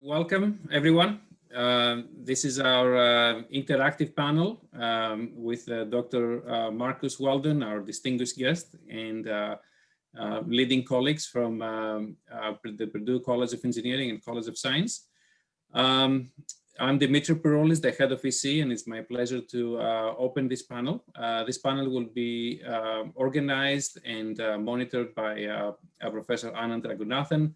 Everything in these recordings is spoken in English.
Welcome, everyone. Uh, this is our uh, interactive panel um, with uh, Dr. Uh, Marcus Weldon, our distinguished guest, and uh, uh, leading colleagues from um, the Purdue College of Engineering and College of Science. Um, I'm Dimitri Peroulis, the head of EC, and it's my pleasure to open this panel. this panel will be organized and monitored by Professor Anand Raghunathan,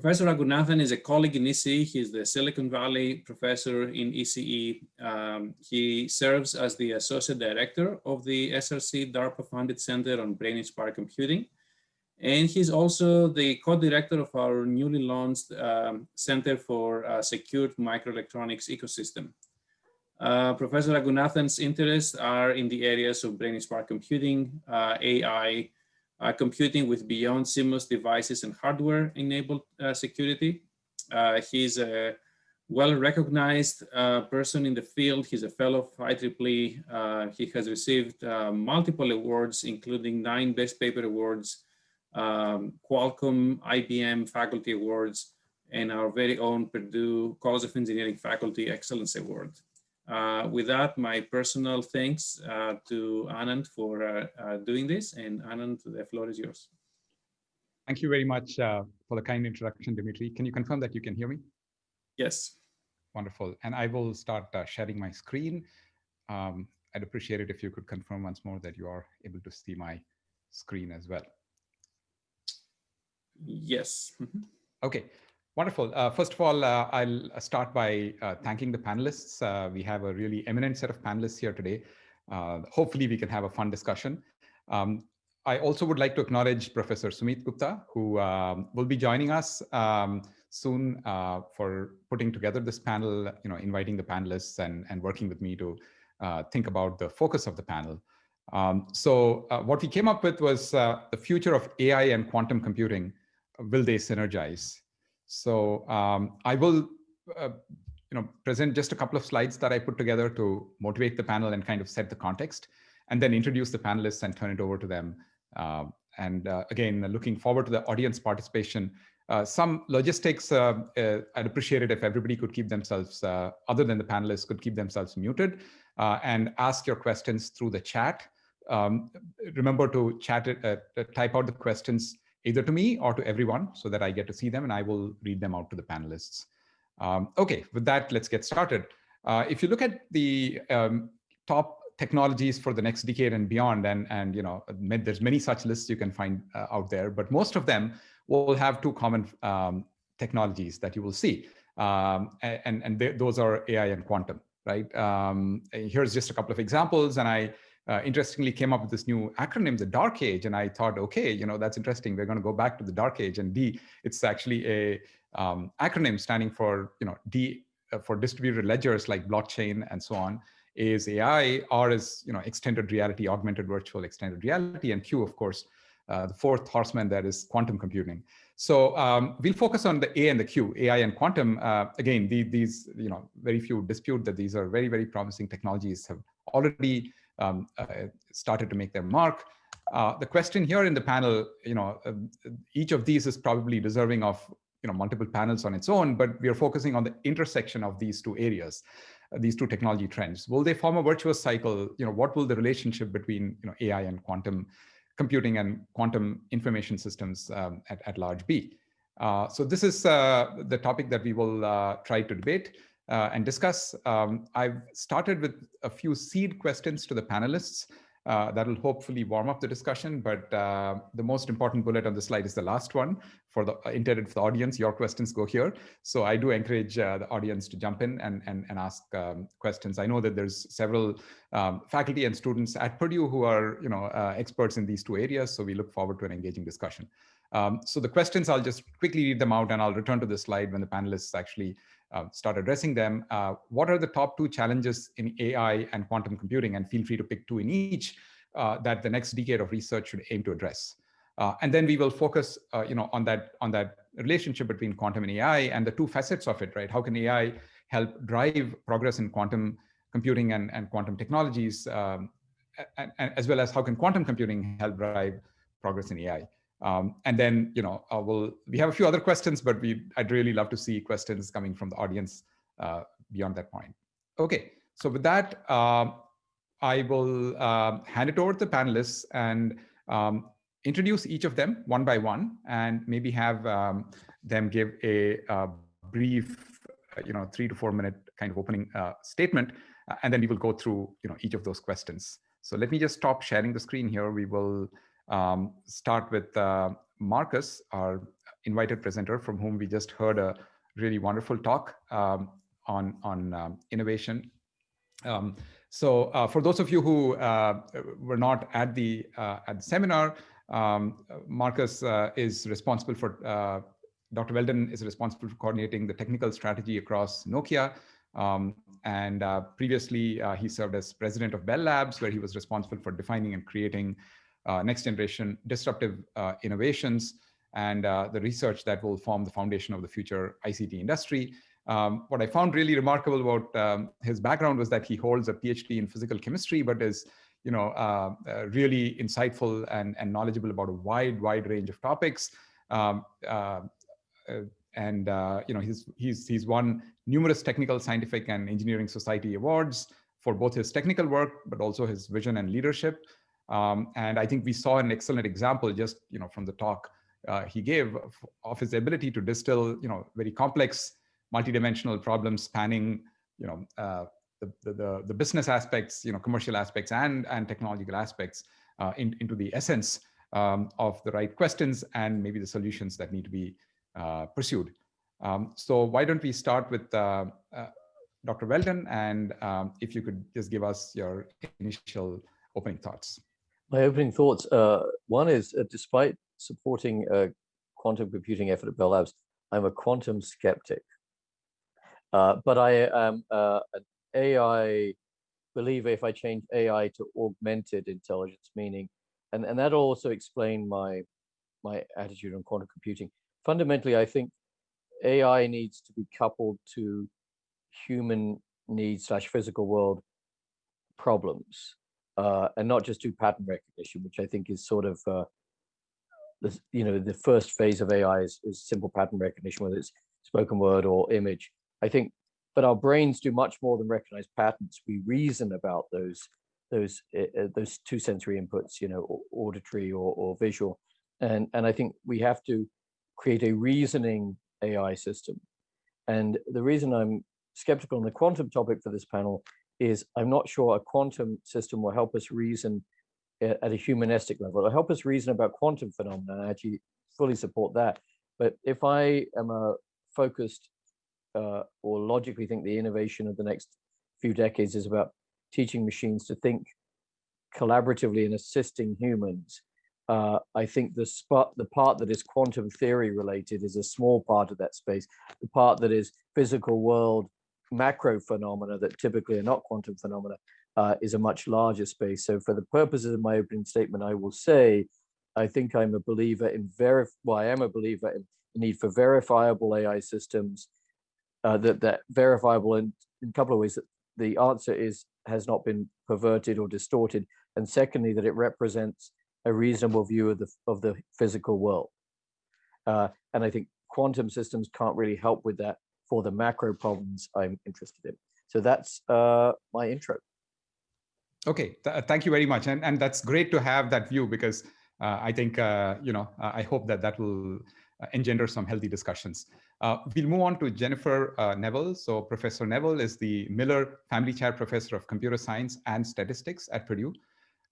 Professor Raghunathan is a colleague in ECE. He's the Silicon Valley professor in ECE. Um, he serves as the associate director of the SRC DARPA-funded Center on Brain-Inspired Computing. And he's also the co-director of our newly launched um, Center for uh, Secured Microelectronics Ecosystem. Uh, Professor Raghunathan's interests are in the areas of brain-inspired computing, uh, AI, computing with beyond CMOS devices and hardware enabled uh, security. Uh, he's a well-recognized uh, person in the field. He's a fellow of IEEE. Uh, he has received uh, multiple awards, including nine Best Paper Awards, um, Qualcomm, IBM Faculty Awards, and our very own Purdue College of Engineering Faculty Excellence Award. Uh, with that, my personal thanks uh, to Anand for uh, uh, doing this. And Anand, the floor is yours. Thank you very much uh, for the kind introduction, Dimitri. Can you confirm that you can hear me? Yes. Wonderful. And I will start sharing my screen. Um, I'd appreciate it if you could confirm once more that you are able to see my screen as well. Yes. Mm -hmm. Okay. Wonderful. Uh, first of all, uh, I'll start by uh, thanking the panelists. Uh, we have a really eminent set of panelists here today. Uh, hopefully we can have a fun discussion. Um, I also would like to acknowledge Professor Sumeet Gupta, who um, will be joining us um, soon uh, for putting together this panel, you know, inviting the panelists and, and working with me to think about the focus of the panel. Um, so what we came up with was the future of AI and quantum computing. Will they synergize? So um, I will uh, you know, present just a couple of slides that I put together to motivate the panel and kind of set the context, and then introduce the panelists and turn it over to them. Uh, and uh, again, looking forward to the audience participation. Uh, some logistics, uh, uh, I'd appreciate it if everybody could keep themselves, other than the panelists, could keep themselves muted and ask your questions through the chat. Um, remember to chat it, type out the questions either to me or to everyone so that I get to see them and I will read them out to the panelists. Um, okay, with that, let's get started. Uh, if you look at the um, top technologies for the next decade and beyond, and, and you know, there's many such lists you can find uh, out there, but most of them will have two common um, technologies that you will see. Um, and and those are AI and quantum, right? Um, here's just a couple of examples, and I uh, interestingly came up with this new acronym, the dark age. And I thought, okay, you know, that's interesting. We're going to go back to the dark age and D, it's actually a um, acronym standing for, you know, D uh, for distributed ledgers like blockchain and so on is AI, R is, you know, extended reality, augmented virtual extended reality, and Q, of course, uh, the fourth horseman that is quantum computing. So um, we'll focus on the A and the Q, AI and quantum. Uh, again, the, these, you know, very few dispute that these are very, very promising technologies have already um, uh, started to make their mark. Uh, the question here in the panel, you know, uh, each of these is probably deserving of you know multiple panels on its own, but we are focusing on the intersection of these two areas, uh, these two technology trends. Will they form a virtuous cycle? You know, what will the relationship between you know AI and quantum computing and quantum information systems um, at, at large be? Uh, so this is uh, the topic that we will try to debate uh, and discuss. Um, I've started with a few seed questions to the panelists uh, that'll hopefully warm up the discussion, but uh, the most important bullet on the slide is the last one for the uh, intended for the audience. Your questions go here. So I do encourage uh, the audience to jump in and, and, and ask um, questions. I know that there's several um, faculty and students at Purdue who are you know, uh, experts in these two areas, so we look forward to an engaging discussion. Um, so the questions, I'll just quickly read them out and I'll return to the slide when the panelists actually uh, start addressing them. Uh, what are the top two challenges in AI and quantum computing? And feel free to pick two in each uh, that the next decade of research should aim to address. Uh, and then we will focus, uh, you know, on that on that relationship between quantum and AI and the two facets of it, right? How can AI help drive progress in quantum computing and, and quantum technologies, um, and, and as well as how can quantum computing help drive progress in AI? Um, and then, you know, uh, we'll, we have a few other questions, but we I'd really love to see questions coming from the audience uh, beyond that point. Okay, so with that, um, I will uh, hand it over to the panelists and um, introduce each of them one by one and maybe have um, them give a, a, uh, brief, uh, you know, three to four minute kind of opening uh, statement, uh, and then we will go through, you know, each of those questions. So let me just stop sharing the screen here. We will um, start with uh, Marcus, our invited presenter from whom we just heard a really wonderful talk um, on, on um, innovation. Um, so uh, for those of you who uh, were not at the, uh, at the seminar, um, Marcus uh, is responsible for, uh, Dr. Weldon is responsible for coordinating the technical strategy across Nokia. Um, and previously, he served as president of Bell Labs, where he was responsible for defining and creating next generation disruptive uh, innovations and uh, the research that will form the foundation of the future ICT industry. Um, what I found really remarkable about um, his background was that he holds a PhD in physical chemistry, but is you know, uh, uh, really insightful and, and knowledgeable about a wide, wide range of topics. Um, uh, and you know, he's, he's, he's won numerous technical, scientific, and engineering society awards for both his technical work, but also his vision and leadership. Um, and I think we saw an excellent example just you know from the talk uh, he gave of, of, his ability to distill you know very complex multidimensional problems spanning you know uh, the, the, the business aspects you know commercial aspects and and technological aspects uh, in, into the essence um, of the right questions and maybe the solutions that need to be uh, pursued. Um, so why don't we start with uh, uh, Dr. Weldon and um, if you could just give us your initial opening thoughts. My opening thoughts, uh, one is uh, despite supporting a quantum computing effort at Bell Labs, I'm a quantum skeptic. Uh, but I am uh, an AI believer if I change AI to augmented intelligence, meaning, and, and that'll also explain my, my attitude on quantum computing. Fundamentally, I think AI needs to be coupled to human needs slash physical world problems uh, and not just do pattern recognition, which I think is sort of uh, the you know the first phase of AI is, is simple pattern recognition, whether it's spoken word or image. I think, but our brains do much more than recognize patterns. We reason about those those uh, those two sensory inputs, you know, auditory or, or visual, and and I think we have to create a reasoning AI system. And the reason I'm skeptical on the quantum topic for this panel is I'm not sure a quantum system will help us reason at a humanistic level. It'll help us reason about quantum phenomena. I actually fully support that. But if I am a focused uh, or logically think the innovation of the next few decades is about teaching machines to think collaboratively and assisting humans, uh, I think the spot, the part that is quantum theory related is a small part of that space. The part that is physical world macro phenomena that typically are not quantum phenomena uh, is a much larger space. So for the purposes of my opening statement, I will say, I think I'm a believer in verif well, I am a believer in the need for verifiable AI systems uh, that, that verifiable in, in a couple of ways that the answer is has not been perverted or distorted. And secondly, that it represents a reasonable view of the, of the physical world. Uh, and I think quantum systems can't really help with that for the macro problems I'm interested in. So that's uh, my intro. Okay, Th uh, thank you very much. And, and that's great to have that view because uh, I think, uh, you know, uh, I hope that that will uh, engender some healthy discussions. we'll move on to Jennifer Neville. So Professor Neville is the Miller Family Chair Professor of Computer Science and Statistics at Purdue.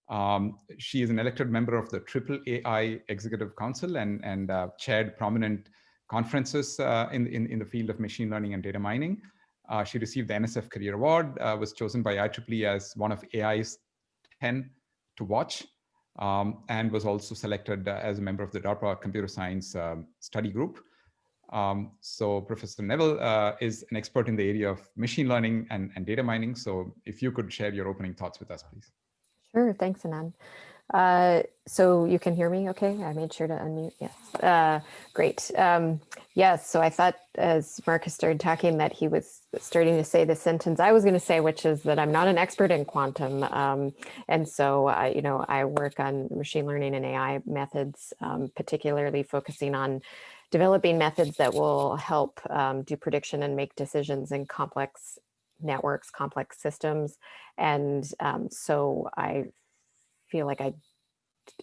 Um, she is an elected member of the Triple AI Executive Council and, and chaired prominent conferences uh, in, in, in the field of machine learning and data mining. Uh, she received the NSF Career Award, uh, was chosen by IEEE as one of AI's 10 to watch, um, and was also selected as a member of the DARPA Computer Science um, Study Group. Um, so Professor Neville uh, is an expert in the area of machine learning and, and data mining. So if you could share your opening thoughts with us, please. Sure, thanks, Anand. Uh, so you can hear me okay? I made sure to unmute, yes. Uh, great. Um, yes, so I thought as Marcus started talking that he was starting to say the sentence I was going to say, which is that I'm not an expert in quantum. Um, and so, uh, you know, I work on machine learning and AI methods, um, particularly focusing on developing methods that will help um, do prediction and make decisions in complex networks, complex systems. And um, so I feel like I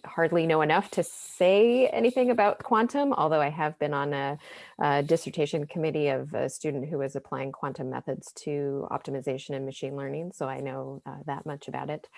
hardly know enough to say anything about quantum, although I have been on a, a, dissertation committee of a student who was applying quantum methods to optimization and machine learning, so I know uh, that much about it.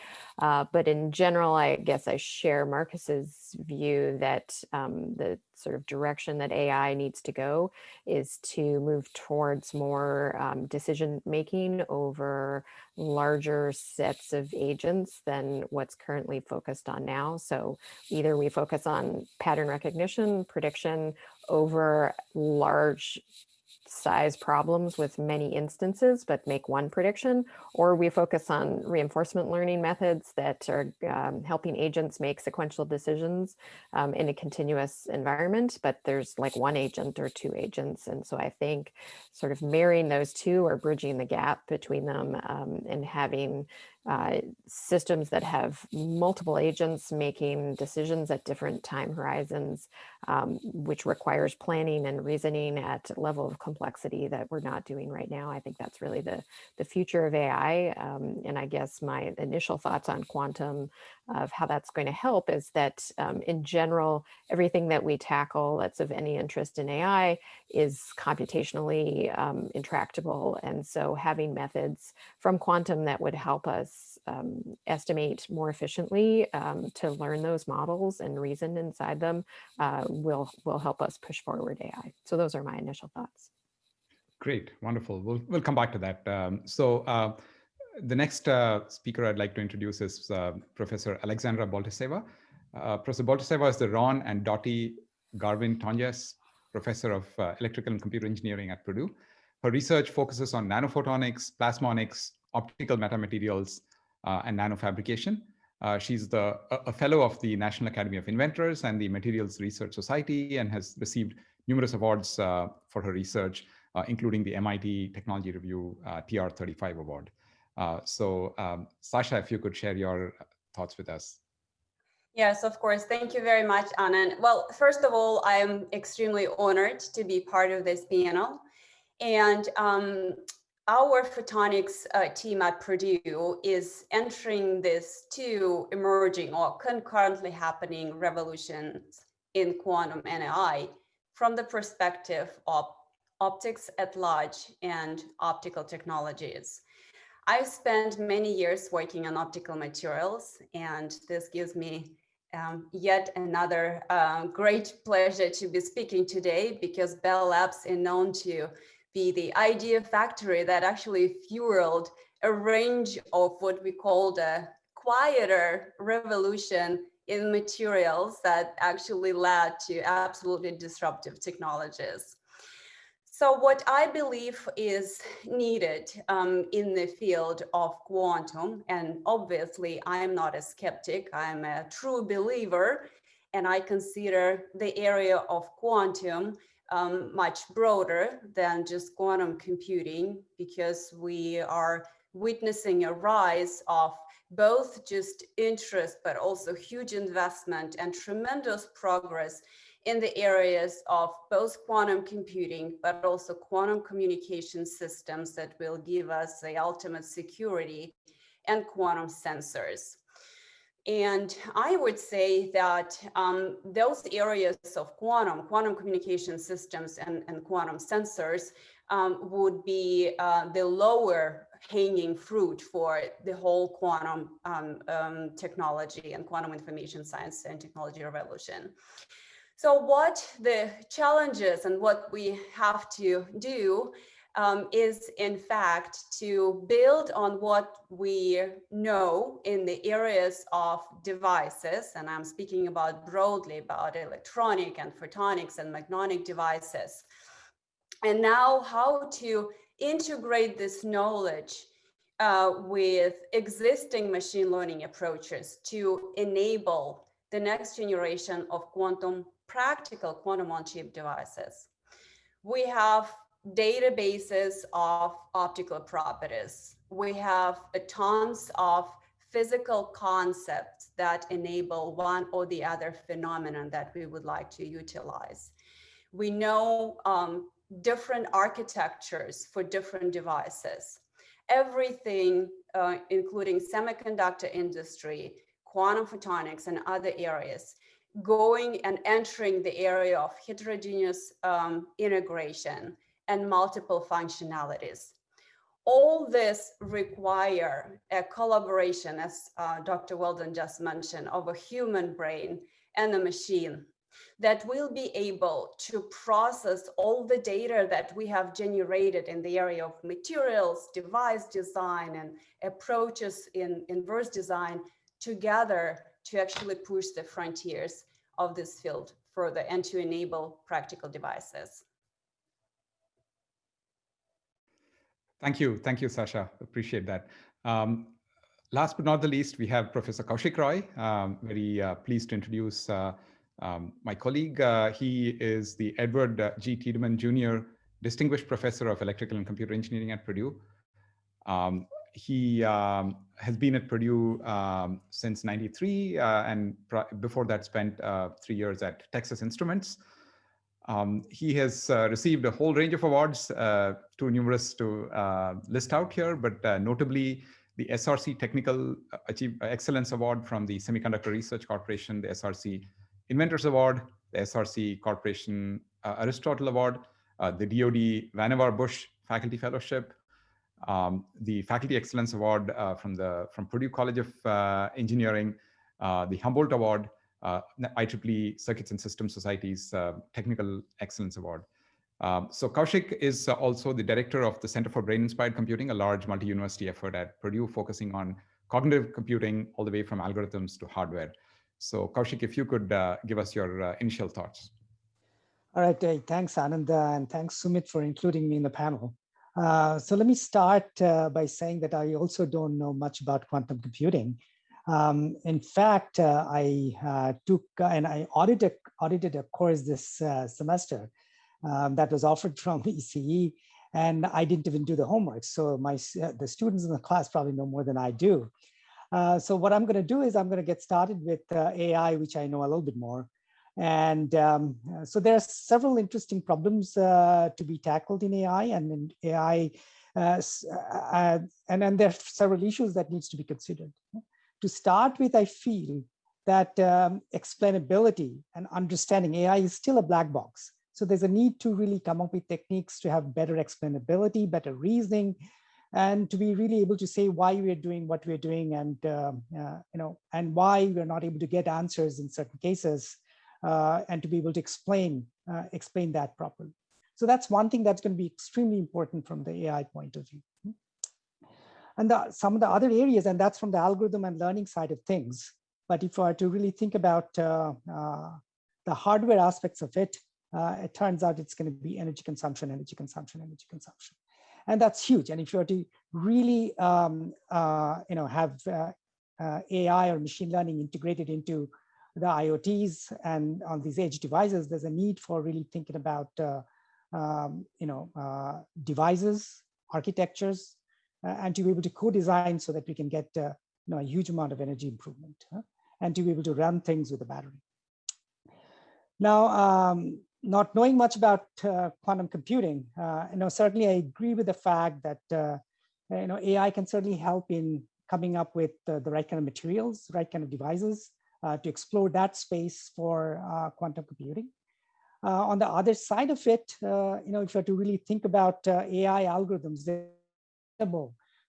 Uh, but in general, I guess I share Marcus's view that um, the sort of direction that AI needs to go is to move towards more um, decision making over larger sets of agents than what's currently focused on now. So either we focus on pattern recognition, prediction over large size problems with many instances, but make one prediction, or we focus on reinforcement learning methods that are um, helping agents make sequential decisions um, in a continuous environment, but there's like one agent or two agents. And so I think sort of marrying those two or bridging the gap between them um, and having uh, systems that have multiple agents making decisions at different time horizons, um, which requires planning and reasoning at a level of complexity that we're not doing right now. I think that's really the, the future of AI. Um, and I guess my initial thoughts on quantum of how that's going to help is that um, in general, everything that we tackle that's of any interest in AI is computationally um, intractable. And so having methods from quantum that would help us um, estimate more efficiently um, to learn those models and reason inside them uh, will, will help us push forward AI. So those are my initial thoughts. Great, wonderful. We'll, we'll come back to that. Um, so uh, the next uh, speaker I'd like to introduce is uh, Professor Alexandra Boltasseva. Uh, Professor Boltasseva is the Ron and Dottie Garvin Tonjes Professor of uh, Electrical and Computer Engineering at Purdue. Her research focuses on nanophotonics, plasmonics, optical metamaterials, uh, and nanofabrication. Uh, she's the, a, a, fellow of the National Academy of Inventors and the Materials Research Society and has received numerous awards for her research, including the MIT Technology Review TR35 Award. Uh, so um, Sasha, if you could share your thoughts with us. Yes, of course. Thank you very much, Anand. Well, first of all, I am extremely honored to be part of this panel. And um, our photonics uh, team at Purdue is entering this two emerging or concurrently happening revolutions in quantum and AI from the perspective of optics at large and optical technologies. I've spent many years working on optical materials, and this gives me um, yet another uh, great pleasure to be speaking today because Bell Labs is known to be the idea factory that actually fueled a range of what we call the quieter revolution in materials that actually led to absolutely disruptive technologies. So what I believe is needed um, in the field of quantum, and obviously I'm not a skeptic, I'm a true believer, and I consider the area of quantum um, much broader than just quantum computing because we are witnessing a rise of both just interest, but also huge investment and tremendous progress in the areas of both quantum computing, but also quantum communication systems that will give us the ultimate security and quantum sensors. And I would say that um, those areas of quantum, quantum communication systems and, and quantum sensors um, would be uh, the lower hanging fruit for the whole quantum um, um technology and quantum information science and technology revolution. So what the challenges and what we have to do um, is in fact to build on what we know in the areas of devices, and I'm speaking about broadly about electronic and photonics and magnetic devices. And now how to integrate this knowledge uh, with existing machine learning approaches to enable the next generation of quantum practical quantum on chip devices. We have databases of optical properties. We have tons of physical concepts that enable one or the other phenomenon that we would like to utilize. We know um, different architectures for different devices. Everything, uh, including semiconductor industry, quantum photonics and other areas, going and entering the area of heterogeneous um, integration and multiple functionalities. All this require a collaboration, as uh, Dr. Weldon just mentioned, of a human brain and a machine that will be able to process all the data that we have generated in the area of materials, device design, and approaches in inverse design together to actually push the frontiers of this field further and to enable practical devices. Thank you. Thank you, Sasha. Appreciate that. Um, last but not the least, we have Professor Kaushik Roy. Um, very uh, pleased to introduce uh, um, my colleague. Uh, he is the Edward uh, G. Tiedemann Jr. Distinguished Professor of Electrical and Computer Engineering at Purdue. Um, he um, has been at Purdue um, since 93 uh, and before that spent uh, three years at Texas Instruments. Um, he has uh, received a whole range of awards, uh, too numerous to uh, list out here, but uh, notably the SRC Technical Achieve Excellence Award from the Semiconductor Research Corporation, the SRC Inventors Award, the SRC Corporation Aristotle Award, the DoD Vannevar Bush Faculty Fellowship, um, the Faculty Excellence Award uh, from the from Purdue College of uh, Engineering, uh, the Humboldt Award, uh, IEEE Circuits and Systems Society's uh, Technical Excellence Award. Um, so Kaushik is also the director of the Center for Brain-Inspired Computing, a large multi-university effort at Purdue focusing on cognitive computing all the way from algorithms to hardware. So Kaushik, if you could uh, give us your initial thoughts. All right, thanks Ananda, and thanks Sumeet for including me in the panel. Uh, so let me start uh, by saying that I also don't know much about quantum computing. Um, in fact, uh, I uh, took uh, and I audited, audited a course this semester um, that was offered from ECE, and I didn't even do the homework. So my the students in the class probably know more than I do. so what I'm going to do is I'm going to get started with AI, which I know a little bit more, and um, so there are several interesting problems uh, to be tackled in AI and in AI, uh, uh, and then there are several issues that needs to be considered. To start with, I feel that um, explainability and understanding AI is still a black box. So there's a need to really come up with techniques to have better explainability, better reasoning, and to be really able to say why we're doing what we're doing and, uh, uh, you know, and why we're not able to get answers in certain cases uh, and to be able to explain, uh, explain that properly. So that's one thing that's going to be extremely important from the AI point of view. And the, some of the other areas, and that's from the algorithm and learning side of things. But if I were to really think about uh, uh, the hardware aspects of it, uh, it turns out it's going to be energy consumption, energy consumption, energy consumption. And that's huge. And if you were to really, um, uh, you know, have uh, AI or machine learning integrated into the IoTs and on these edge devices, there's a need for really thinking about, uh, um, you know, uh, devices, architectures, uh, and to be able to co-design so that we can get, uh, you know, a huge amount of energy improvement huh? and to be able to run things with a battery. Now, um, not knowing much about uh, quantum computing, uh, you know, certainly I agree with the fact that, you know, AI can certainly help in coming up with the right kind of materials, right kind of devices, to explore that space for uh, quantum computing. Uh, on the other side of it, you know, if you have to really think about AI algorithms, they're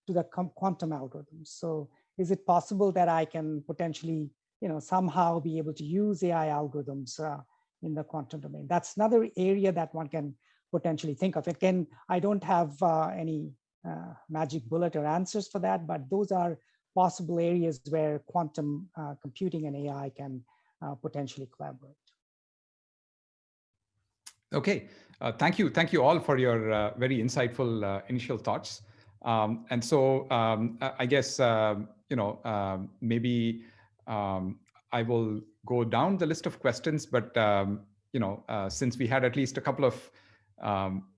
to the quantum algorithms. So is it possible that I can potentially, you know, somehow be able to use AI algorithms uh, in the quantum domain? That's another area that one can potentially think of. Again, I don't have uh, any uh, magic bullet or answers for that, but those are possible areas where quantum uh, computing and AI can uh, potentially collaborate. Okay, uh, thank you. Thank you all for your uh, very insightful uh, initial thoughts. Um, and so um, I guess, um, you know, um, maybe um, I will go down the list of questions, but, um, you know, uh, since we had at least a couple of,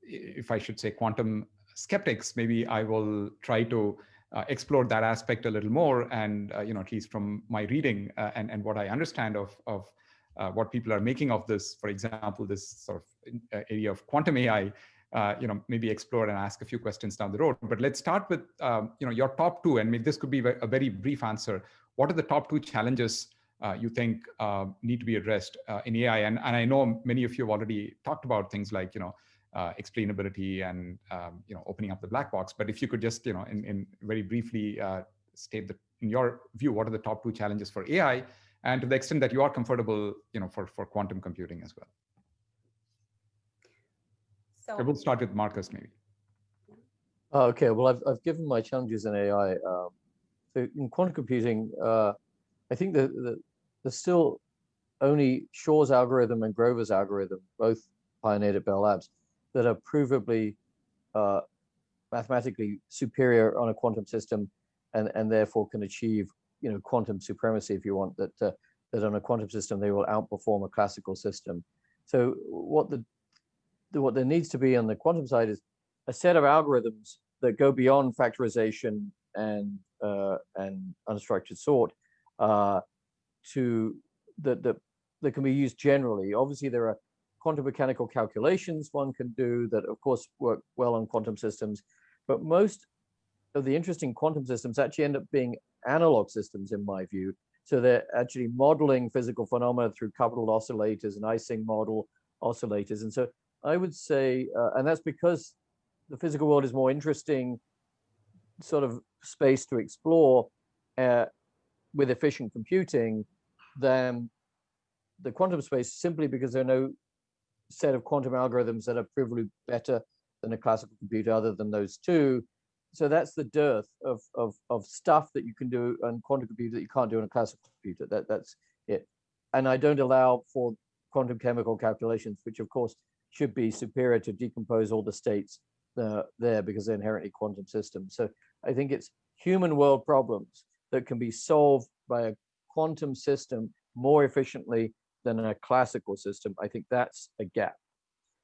if I should say quantum skeptics, maybe I will try to uh, explore that aspect a little more. And, uh, you know, at least from my reading uh, and, and what I understand of, of uh, what people are making of this, for example, this sort of area of quantum AI, uh, you know, maybe explore and ask a few questions down the road. But let's start with, um, you know, your top two, and this could be a very brief answer. What are the top two challenges uh, you think uh, need to be addressed in AI? And, and I know many of you have already talked about things like, you know, explainability and, um, you know, opening up the black box. But if you could just, you know, in, in very briefly state that in your view, what are the top two challenges for AI? And to the extent that you are comfortable, you know, for, for quantum computing as well. So we'll start with Marcus maybe. Oh, okay, well, I've, I've given my challenges in AI. Um, so in quantum computing, uh, I think that the, there's still only Shor's algorithm and Grover's algorithm, both pioneered at Bell Labs, that are provably uh, mathematically superior on a quantum system and, and therefore can achieve you know quantum supremacy if you want that uh, that on a quantum system they will outperform a classical system so what the what there needs to be on the quantum side is a set of algorithms that go beyond factorization and uh, and unstructured sort uh, to that that that can be used generally. Obviously, there are quantum mechanical calculations one can do that, of course, work well on quantum systems, but most of the interesting quantum systems actually end up being analog systems, in my view. So they're actually modeling physical phenomena through coupled oscillators and Ising model oscillators. And so I would say, uh, and that's because the physical world is more interesting sort of space to explore uh, with efficient computing than the quantum space simply because there are no set of quantum algorithms that are provably better than a classical computer other than those two. So that's the dearth of, of, of stuff that you can do on quantum computer that you can't do on a classical computer. That, that's it. And I don't allow for quantum chemical calculations, which of course should be superior to decompose all the states uh, there because they're inherently quantum systems. So I think it's human world problems that can be solved by a quantum system more efficiently than a classical system. I think that's a gap.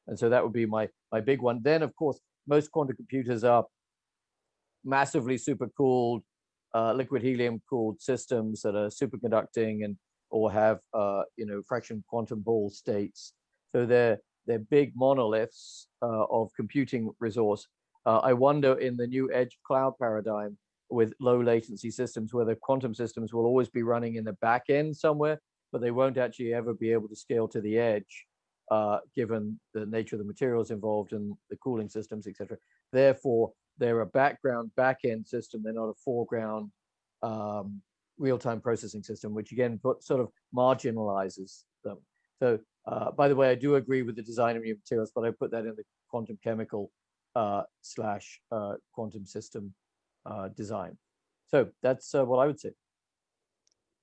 And so that would be my, my big one. Then, of course, most quantum computers are massively supercooled, uh, liquid helium cooled systems that are superconducting and or have uh, you know fraction quantum Hall states. So they're they're big monoliths uh, of computing resource. Uh, I wonder in the new edge cloud paradigm with low latency systems, whether quantum systems will always be running in the back end somewhere, but they won't actually ever be able to scale to the edge, uh, given the nature of the materials involved and the cooling systems, etc. Therefore, they're a background back end system. They're not a foreground um, real-time processing system, which again put, sort of marginalizes them. So uh, by the way, I do agree with the design of new materials, but I put that in the quantum chemical uh, slash uh, quantum system uh, design. So that's uh, what I would say.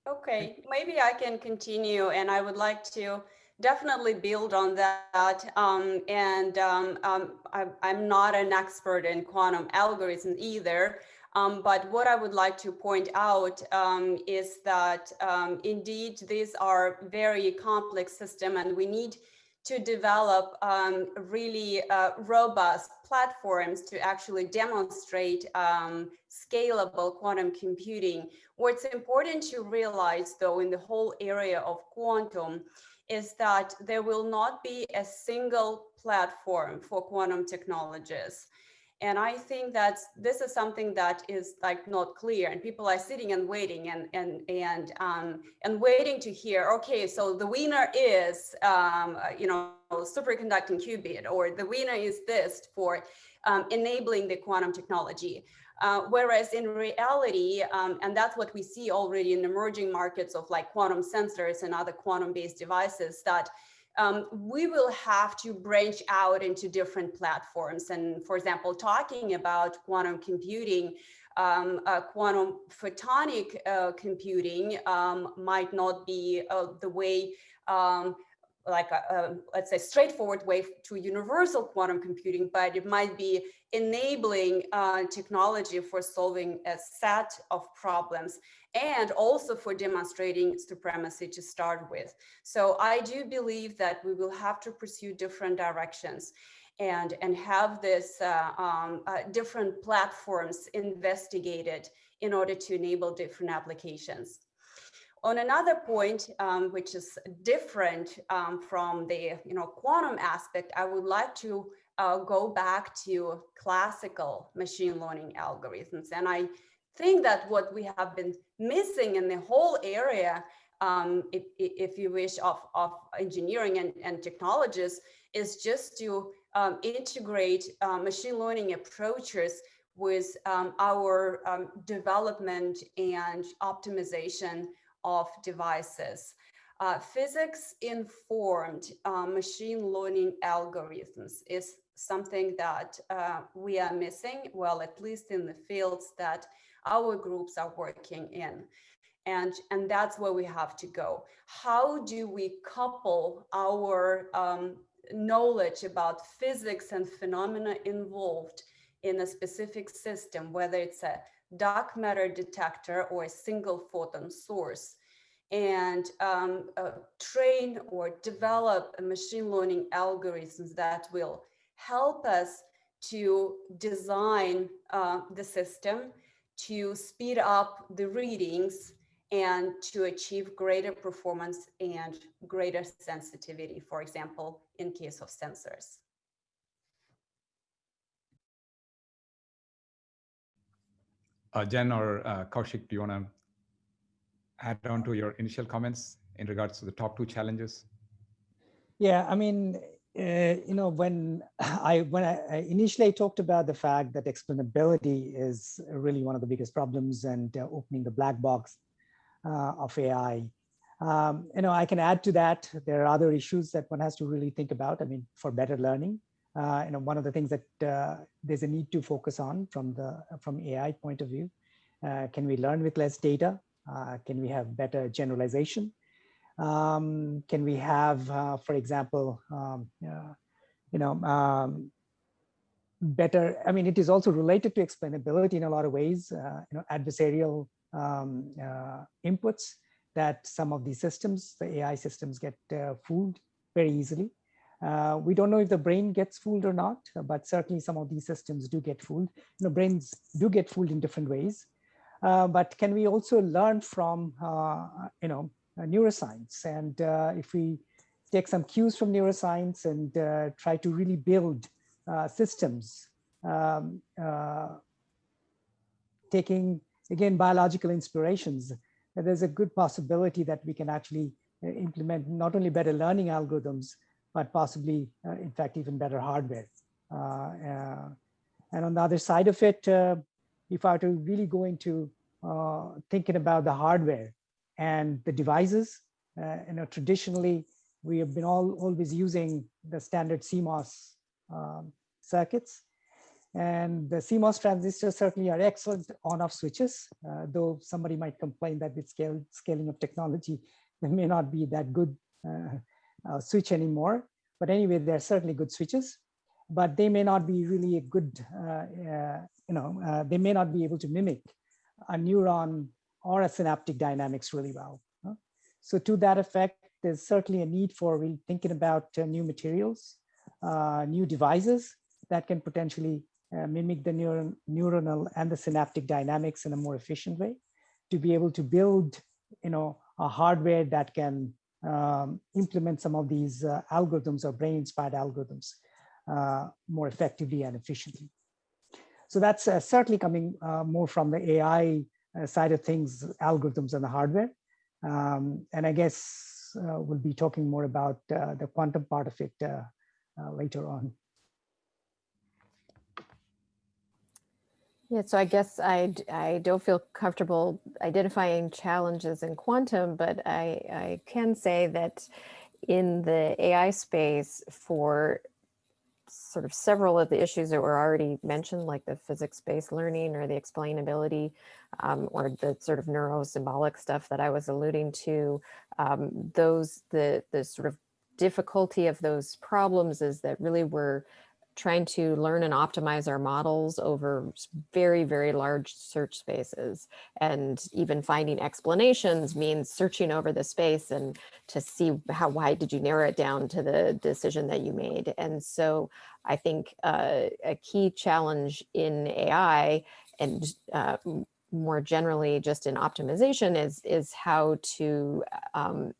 Okay, maybe I can continue and I would like to definitely build on that. Um, and um, um, I, I'm not an expert in quantum algorithms either, um, but what I would like to point out um, is that um, indeed these are very complex system and we need to develop um, really uh, robust platforms to actually demonstrate um, scalable quantum computing. What's important to realize though in the whole area of quantum is that there will not be a single platform for quantum technologies. And I think that this is something that is like not clear and people are sitting and waiting and and and um, and waiting to hear, okay, so the winner is, um, you know, superconducting qubit or the winner is this for um, enabling the quantum technology. Uh, whereas in reality, um, and that's what we see already in emerging markets of like quantum sensors and other quantum based devices that um, we will have to branch out into different platforms. And for example, talking about quantum computing, um, uh, quantum photonic uh, computing um, might not be uh, the way um, like a, let's say straightforward way to universal quantum computing, but it might be enabling uh, technology for solving a set of problems and also for demonstrating supremacy to start with. So I do believe that we will have to pursue different directions and, and have this uh, um, uh, different platforms investigated in order to enable different applications. On another point, um, which is different um, from the you know quantum aspect, I would like to uh, go back to classical machine learning algorithms. And I think that what we have been missing in the whole area, um, if, if, you wish, of, of engineering and, and technologies is just to um, integrate uh, machine learning approaches with um, our um, development and optimization of devices. Uh, physics informed uh, machine learning algorithms is something that uh, we are missing, well, at least in the fields that our groups are working in. And, and that's where we have to go. How do we couple our um, knowledge about physics and phenomena involved in a specific system, whether it's a dark matter detector or a single photon source, and um, uh, train or develop machine learning algorithms that will help us to design uh, the system to speed up the readings and to achieve greater performance and greater sensitivity, for example, in case of sensors. Uh, Jen or uh, Kaushik, do you want to add on to your initial comments in regards to the top two challenges? Yeah, I mean, uh, you know, when I when I initially talked about the fact that explainability is really one of the biggest problems and uh, opening the black box uh, of AI, um, you know, I can add to that. There are other issues that one has to really think about. I mean, for better learning, you know, one of the things that uh, there's a need to focus on from the from AI point of view. Uh, can we learn with less data? can we have better generalization? Um, can we have, uh, for example, um, uh, you know, um, better, I mean, it is also related to explainability in a lot of ways, uh, you know, adversarial um, uh, inputs that some of these systems, the AI systems get uh, fooled very easily. Uh, we don't know if the brain gets fooled or not, but certainly some of these systems do get fooled. You know, brains do get fooled in different ways. but can we also learn from, you know, uh, neuroscience. And uh, if we take some cues from neuroscience and uh, try to really build systems, um, taking, again, biological inspirations, there's a good possibility that we can actually implement not only better learning algorithms, but possibly, uh, in fact, even better hardware. Uh, uh, and on the other side of it, if I were to really go into thinking about the hardware, and the devices. You know, traditionally, we have been all always using the standard CMOS um, circuits. And the CMOS transistors certainly are excellent on-off switches, uh, though somebody might complain that with scale, scaling of technology, they may not be that good uh, uh, switch anymore. But anyway, they're certainly good switches, but they may not be really a good, uh, uh, you know, uh, they may not be able to mimic a neuron or a synaptic dynamics really well. So to that effect, there's certainly a need for really thinking about uh, new materials, new devices that can potentially mimic the neuron, neuronal and the synaptic dynamics in a more efficient way to be able to build, you know, a hardware that can um, implement some of these uh, algorithms or brain-inspired algorithms uh, more effectively and efficiently. So that's uh, certainly coming more from the AI uh, side of things, algorithms and the hardware. Um, and I guess uh, we'll be talking more about uh, the quantum part of it later on. Yeah, so I guess I, I don't feel comfortable identifying challenges in quantum, but I, I can say that in the AI space for sort of several of the issues that were already mentioned, like the physics-based learning or the explainability um, or the sort of neurosymbolic stuff that I was alluding to, um, those, the, the sort of difficulty of those problems is that really we're trying to learn and optimize our models over very, very large search spaces. And even finding explanations means searching over the space and to see how wide did you narrow it down to the decision that you made. And so I think uh, a key challenge in AI and uh, more generally just in optimization is, is how to um,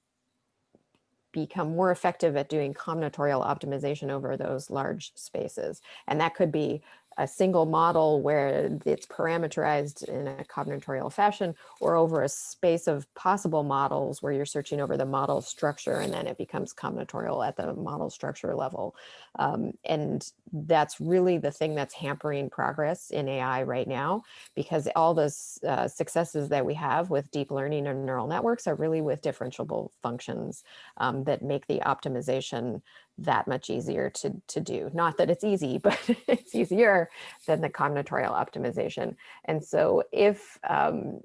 become more effective at doing combinatorial optimization over those large spaces. And that could be a single model where it's parameterized in a combinatorial fashion or over a space of possible models where you're searching over the model structure and then it becomes combinatorial at the model structure level. Um, and that's really the thing that's hampering progress in AI right now, because all the uh, successes that we have with deep learning and neural networks are really with differentiable functions um, that make the optimization that much easier to, to do. Not that it's easy, but it's easier than the combinatorial optimization. And so if um,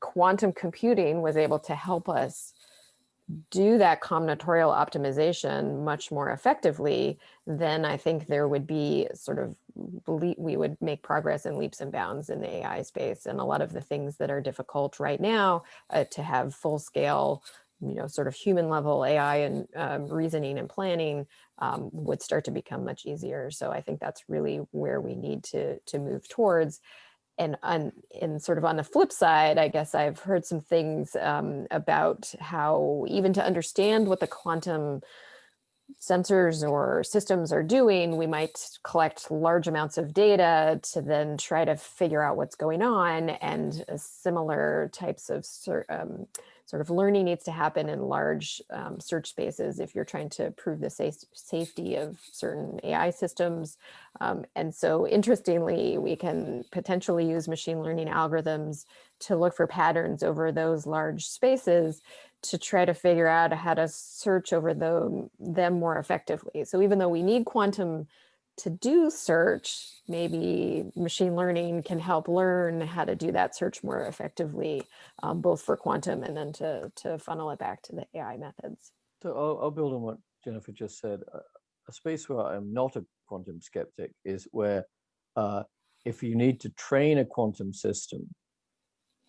quantum computing was able to help us do that combinatorial optimization much more effectively, then I think there would be sort of, we would make progress in leaps and bounds in the AI space. And a lot of the things that are difficult right now uh, to have full scale you know, sort of human level AI and um, reasoning and planning um, would start to become much easier. So I think that's really where we need to, to move towards. And, on, and sort of on the flip side, I guess I've heard some things um, about how even to understand what the quantum sensors or systems are doing, we might collect large amounts of data to then try to figure out what's going on and similar types of um, sort of learning needs to happen in large um, search spaces if you're trying to prove the safe, safety of certain AI systems. Um, and so interestingly, we can potentially use machine learning algorithms to look for patterns over those large spaces to try to figure out how to search over the, them more effectively. So even though we need quantum to do search, maybe machine learning can help learn how to do that search more effectively, um, both for quantum and then to, to funnel it back to the AI methods. So I'll, I'll build on what Jennifer just said. a space where I'm not a quantum skeptic is where uh, if you need to train a quantum system,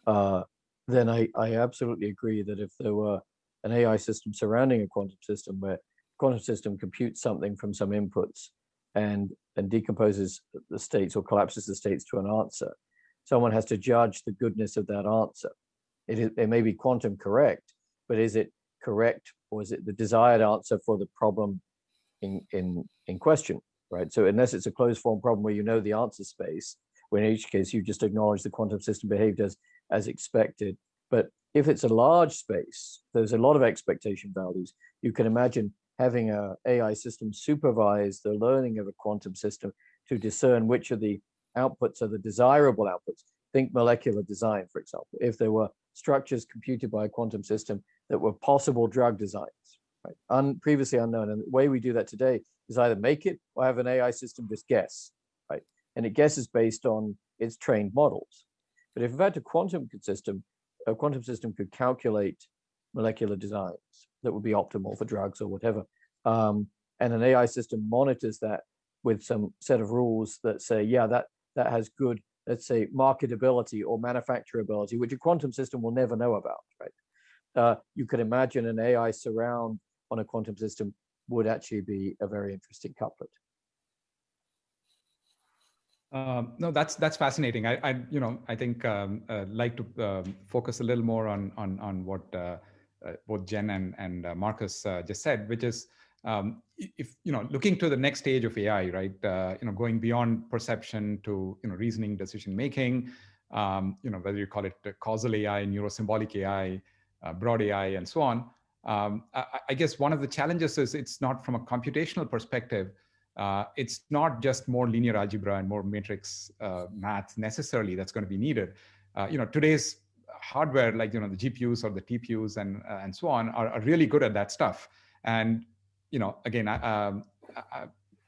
uh, then I, I absolutely agree that if there were an AI system surrounding a quantum system where quantum system computes something from some inputs and and decomposes the states or collapses the states to an answer, someone has to judge the goodness of that answer. It, is, it may be quantum correct, but is it correct or is it the desired answer for the problem in in in question, right? So unless it's a closed form problem where you know the answer space, when in each case you just acknowledge the quantum system behaved as as expected. But if it's a large space, there's a lot of expectation values. You can imagine having a AI system supervise the learning of a quantum system to discern which of the outputs are the desirable outputs. Think molecular design, for example. If there were structures computed by a quantum system that were possible drug designs, right? Un previously unknown. And the way we do that today is either make it or have an AI system just guess, right? And it guesses based on its trained models. But if in fact a quantum system, a quantum system could calculate molecular designs that would be optimal for drugs or whatever, um, and an AI system monitors that with some set of rules that say, yeah, that that has good, let's say, marketability or manufacturability, which a quantum system will never know about, right? Uh, you could imagine an AI surround on a quantum system would actually be a very interesting couplet. Um, no, that's that's fascinating. I, I you know, I think um, uh, like to um, focus a little more on on on what uh, uh, both Jen and and uh, Marcus uh, just said, which is um, if you know looking to the next stage of AI, right? You know, going beyond perception to you know reasoning, decision making. Um, you know, whether you call it causal AI, neurosymbolic AI, broad AI, and so on. Um, I, I guess one of the challenges is it's not from a computational perspective uh, it's not just more linear algebra and more matrix uh, math necessarily that's going to be needed. Uh, you know, today's hardware, like you know the GPUs or the TPUs and uh, and so on, are, are, really good at that stuff. And you know, again, I, um, I,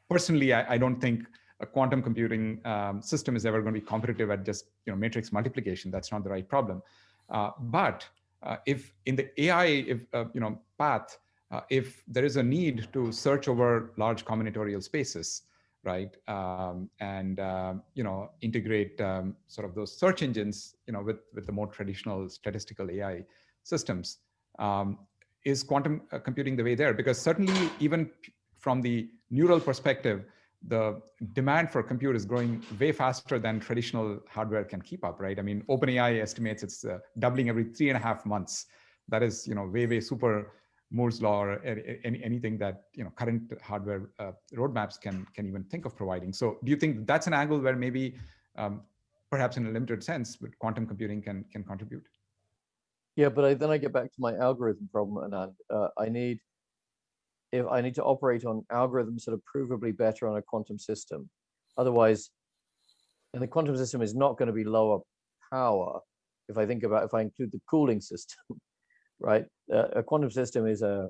personally, I, I, don't think a quantum computing um, system is ever going to be competitive at just you know matrix multiplication. That's not the right problem. Uh, but uh, if in the AI, if you know path uh, if there is a need to search over large combinatorial spaces, right? Um, and uh, you know integrate um, sort of those search engines, you know, with with the more traditional statistical AI systems. Um, is quantum uh, computing the way there? Because certainly, even from the neural perspective, the demand for compute is growing way faster than traditional hardware can keep up, right? I mean, OpenAI estimates it's uh, doubling every three and a half months. That is, you know, way, way super Moore's law or any, anything that you know current hardware uh, roadmaps can can even think of providing. So do you think that's an angle where maybe um, perhaps in a limited sense, but quantum computing can can contribute? Yeah, but I, then I get back to my algorithm problem, and uh, I need if I need to operate on algorithms that are provably better on a quantum system. Otherwise, and the quantum system is not going to be lower power. If I think about if I include the cooling system, right? Uh, a quantum system is a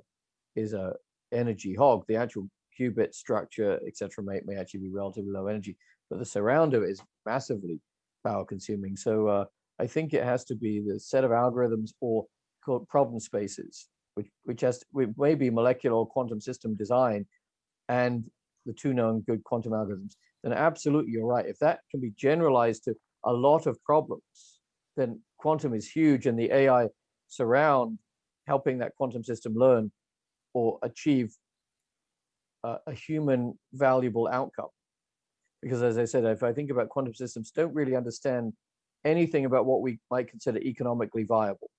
is a energy hog. The actual qubit structure, etc., may may actually be relatively low energy, but the surround of it is massively power consuming. So uh, I think it has to be the set of algorithms or called problem spaces, which which has maybe molecular or quantum system design, and the two known good quantum algorithms. Then absolutely, you're right. If that can be generalized to a lot of problems, then quantum is huge, and the AI surround helping that quantum system learn or achieve a, a human valuable outcome. Because as I said, if I think about quantum systems, don't really understand anything about what we might consider economically viable.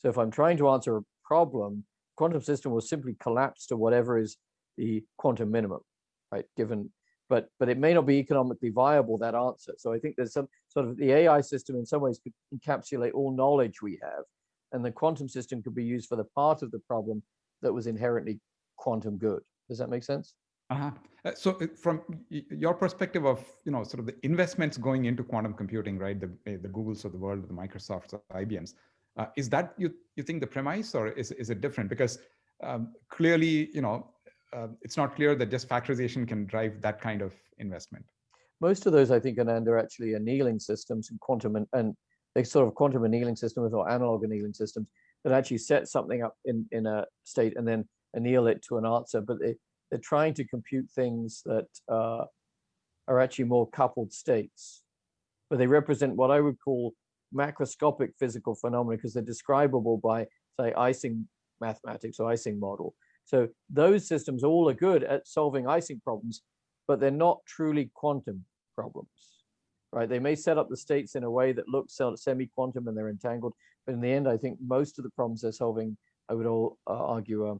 So if I'm trying to answer a problem, quantum system will simply collapse to whatever is the quantum minimum, right? Given, but but it may not be economically viable that answer. So I think there's some sort of the AI system in some ways could encapsulate all knowledge we have, and the quantum system could be used for the part of the problem that was inherently quantum good. Does that make sense? Uh-huh. Uh, so uh, from your perspective of, you know, sort of the investments going into quantum computing, right? The, the Googles of the world, the Microsofts, the IBMs, uh, is that you, you think the premise or is, is it different? Because um, clearly, you know, uh, it's not clear that just factorization can drive that kind of investment. Most of those, I think, are under actually annealing systems and quantum and, and they sort of quantum annealing systems or analog annealing systems that actually set something up in, in a state and then anneal it to an answer. But they, they're trying to compute things that uh, are actually more coupled states, but they represent what I would call macroscopic physical phenomena because they're describable by, say, Ising mathematics or Ising model. So those systems all are good at solving Ising problems, but they're not truly quantum problems, right? They may set up the states in a way that looks semi-quantum and they're entangled, but in the end, I think most of the problems they're solving, I would all uh, argue, are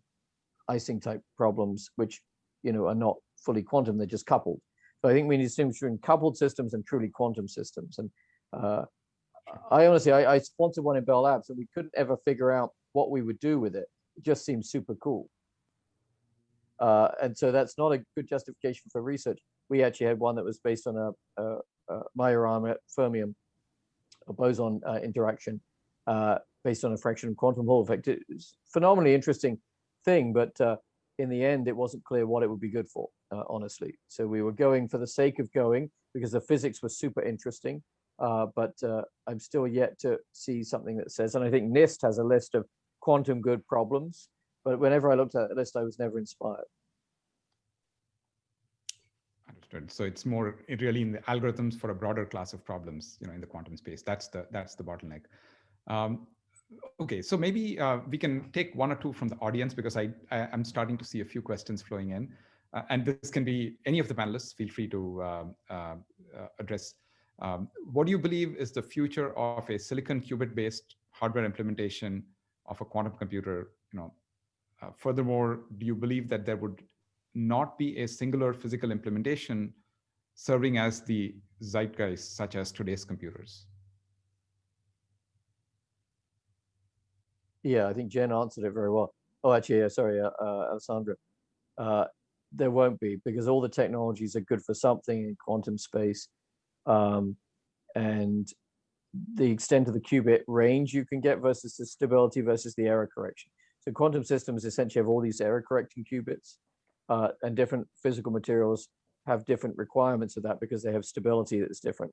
Ising type problems, which you know are not fully quantum, they're just coupled. So I think we need to distinguish between coupled systems and truly quantum systems. And uh, I honestly, I, I, sponsored one in Bell Labs and we couldn't ever figure out what we would do with it. It just seems super cool. Uh, and so that's not a good justification for research. We actually had one that was based on a, a, a Majorana fermion, a boson uh, interaction uh, based on a fraction of quantum Hall effect. It's phenomenally interesting thing, but uh, in the end, it wasn't clear what it would be good for, uh, honestly. So we were going for the sake of going because the physics was super interesting, uh, but I'm still yet to see something that says, and I think NIST has a list of quantum good problems, but whenever I looked at the list, I was never inspired. Understood. So it's more really in the algorithms for a broader class of problems, you know, in the quantum space. That's the that's the bottleneck. Um, Okay, so maybe uh, we can take one or two from the audience because I, I am starting to see a few questions flowing in, uh, and this can be any of the panelists. Feel free to um, uh, uh, address. Um, what do you believe is the future of a silicon qubit-based hardware implementation of a quantum computer? You know, uh, furthermore, do you believe that there would not be a singular physical implementation serving as the zeitgeist, such as today's computers? Yeah, I think Jen answered it very well. Oh, actually, yeah, sorry, uh, uh, Alexandra. Uh, there won't be because all the technologies are good for something in quantum space. Um, and the extent of the qubit range you can get versus the stability versus the error correction. So quantum systems essentially have all these error correcting qubits uh, and different physical materials have different requirements of that because they have stability that's different,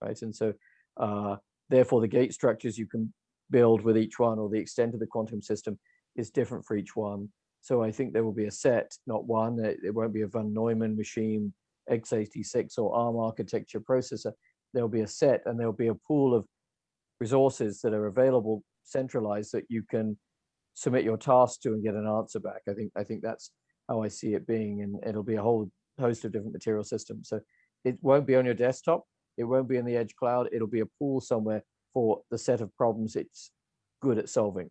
right? And so uh, therefore the gate structures you can build with each one or the extent of the quantum system is different for each one. So I think there will be a set, not one. It, it won't be a von Neumann machine x86 or ARM architecture processor. There'll be a set and there'll be a pool of resources that are available centralized that you can submit your task to and get an answer back. I think I think that's how I see it being, and it'll be a whole host of different material systems. So it won't be on your desktop. It won't be in the edge cloud. It'll be a pool somewhere for the set of problems it's good at solving.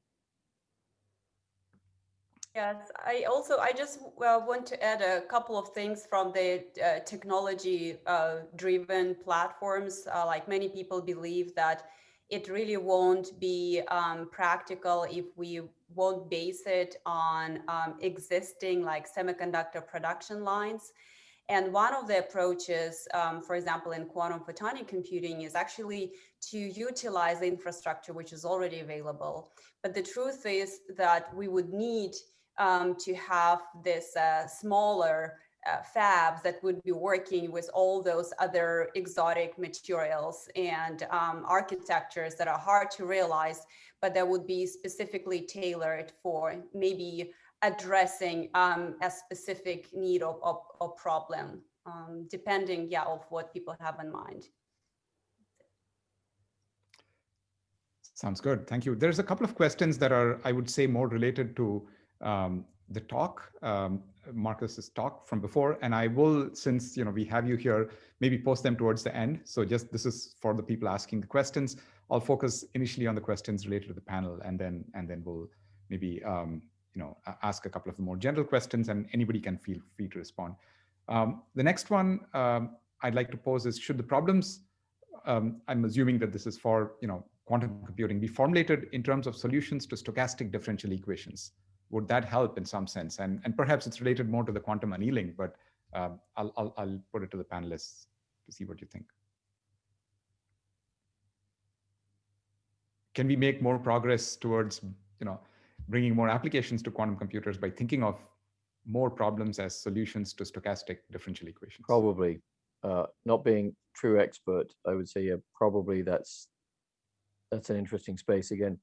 Yes, I also, I just want to add a couple of things from the uh, technology uh, driven platforms. Uh, like many people believe that it really won't be um, practical if we won't base it on um, existing like semiconductor production lines. And one of the approaches, um, for example, in quantum photonic computing is actually to utilize the infrastructure which is already available. But the truth is that we would need um, to have this uh, smaller uh, fabs that would be working with all those other exotic materials and um, architectures that are hard to realize, but that would be specifically tailored for maybe addressing um, a specific need or, or, or problem, um, depending, yeah, of what people have in mind. Sounds good. Thank you. There's a couple of questions that are, I would say, more related to um, the talk, um, Marcus's talk from before, and I will, since you know we have you here, maybe post them towards the end. So just this is for the people asking the questions. I'll focus initially on the questions related to the panel, and then and then we'll maybe um, you know ask a couple of the more general questions, and anybody can feel free to respond. Um, the next one um, I'd like to pose is: Should the problems um, I'm assuming that this is for you know quantum computing be formulated in terms of solutions to stochastic differential equations? Would that help in some sense? And, and perhaps it's related more to the quantum annealing, but um, I'll, I'll, I'll put it to the panelists to see what you think. Can we make more progress towards, you know, bringing more applications to quantum computers by thinking of more problems as solutions to stochastic differential equations? Probably. Uh, not being true expert, I would say, probably that's that's an interesting space again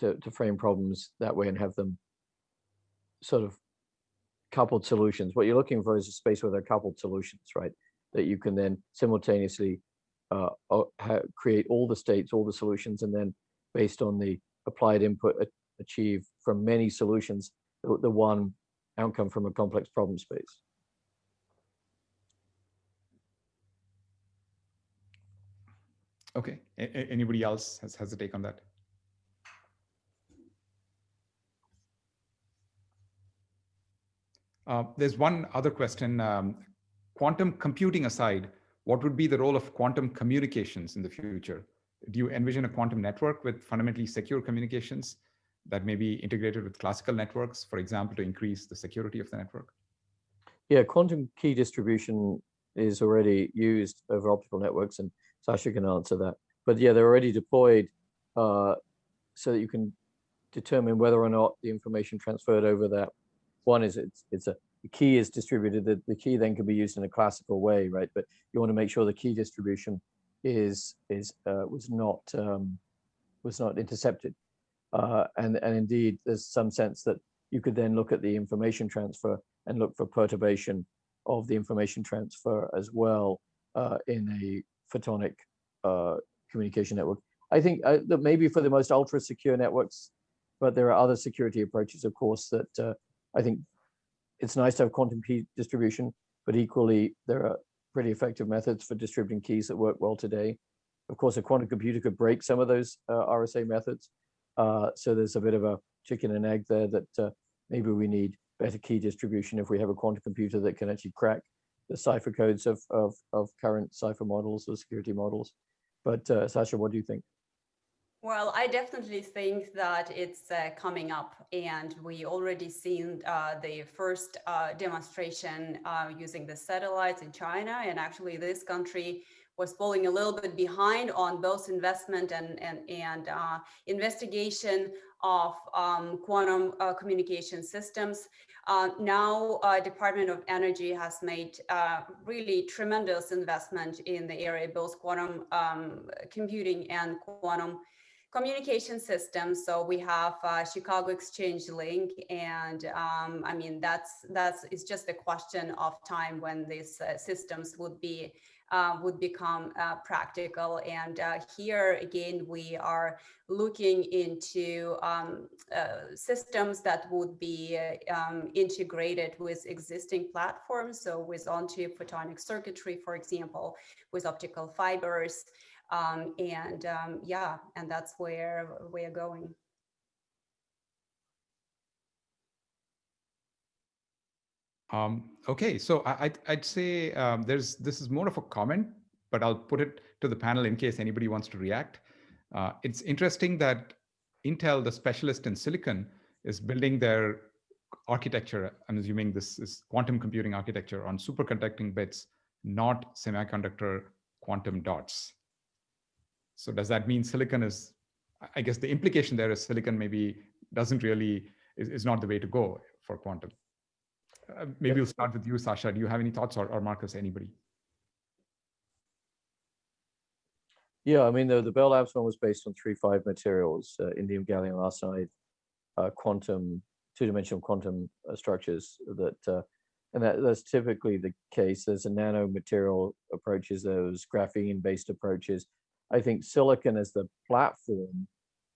to, to frame problems that way and have them sort of coupled solutions. What you're looking for is a space where there are coupled solutions, right? That you can then simultaneously uh, create all the states, all the solutions, and then based on the applied input achieve from many solutions, the, one outcome from a complex problem space. Okay, a anybody else has, has a take on that? Uh, there's one other question. Um, quantum computing aside, what would be the role of quantum communications in the future? Do you envision a quantum network with fundamentally secure communications that may be integrated with classical networks, for example, to increase the security of the network? Yeah, quantum key distribution is already used over optical networks, and Sasha can answer that. But yeah, they're already deployed uh, so that you can determine whether or not the information transferred over that one is it's it's a the key is distributed. The, the key then can be used in a classical way, right? But you want to make sure the key distribution is is uh, was not um, was not intercepted. Uh, and and indeed, there's some sense that you could then look at the information transfer and look for perturbation of the information transfer as well uh, in a photonic uh, communication network. I think uh, that maybe for the most ultra secure networks, but there are other security approaches, of course, that uh, I think it's nice to have quantum key distribution, but equally there are pretty effective methods for distributing keys that work well today. Of course, a quantum computer could break some of those uh, RSA methods. Uh, so there's a bit of a chicken and egg there that uh, maybe we need better key distribution if we have a quantum computer that can actually crack the cipher codes of, of, of current cipher models or security models. But uh, Sasha, what do you think? Well, I definitely think that it's uh, coming up and we already seen uh, the first uh, demonstration uh, using the satellites in China and actually this country was falling a little bit behind on both investment and, and, and uh, investigation of um, quantum uh, communication systems. now, Department of Energy has made really tremendous investment in the area, both quantum um, computing and quantum communication systems. So we have uh, Chicago Exchange Link, and um, I mean that's that's it's just a question of time when these uh, systems would be uh, would become uh, practical. And uh, here again, we are looking into um, uh, systems that would be um, integrated with existing platforms. So with on-chip photonic circuitry, for example, with optical fibers. Um, and um, yeah, and that's where we're going. Um, okay, so I, would say um, there's this is more of a comment, but I'll put it to the panel in case anybody wants to react. Uh, it's interesting that Intel, the specialist in silicon, is building their architecture. I'm assuming this is quantum computing architecture on superconducting bits, not semiconductor quantum dots. So does that mean silicon is, I guess the implication there is silicon maybe doesn't really, is, is not the way to go for quantum. Uh, maybe we'll start with you, Sasha. Do you have any thoughts or, or Marcus, anybody? Yeah, I mean, the, the Bell Labs one was based on three five materials, uh, indium gallium arsenide, uh, quantum, two-dimensional quantum uh, structures that, uh, and that, that's typically the case. There's a nano material approaches, those graphene-based approaches. I think silicon is the platform,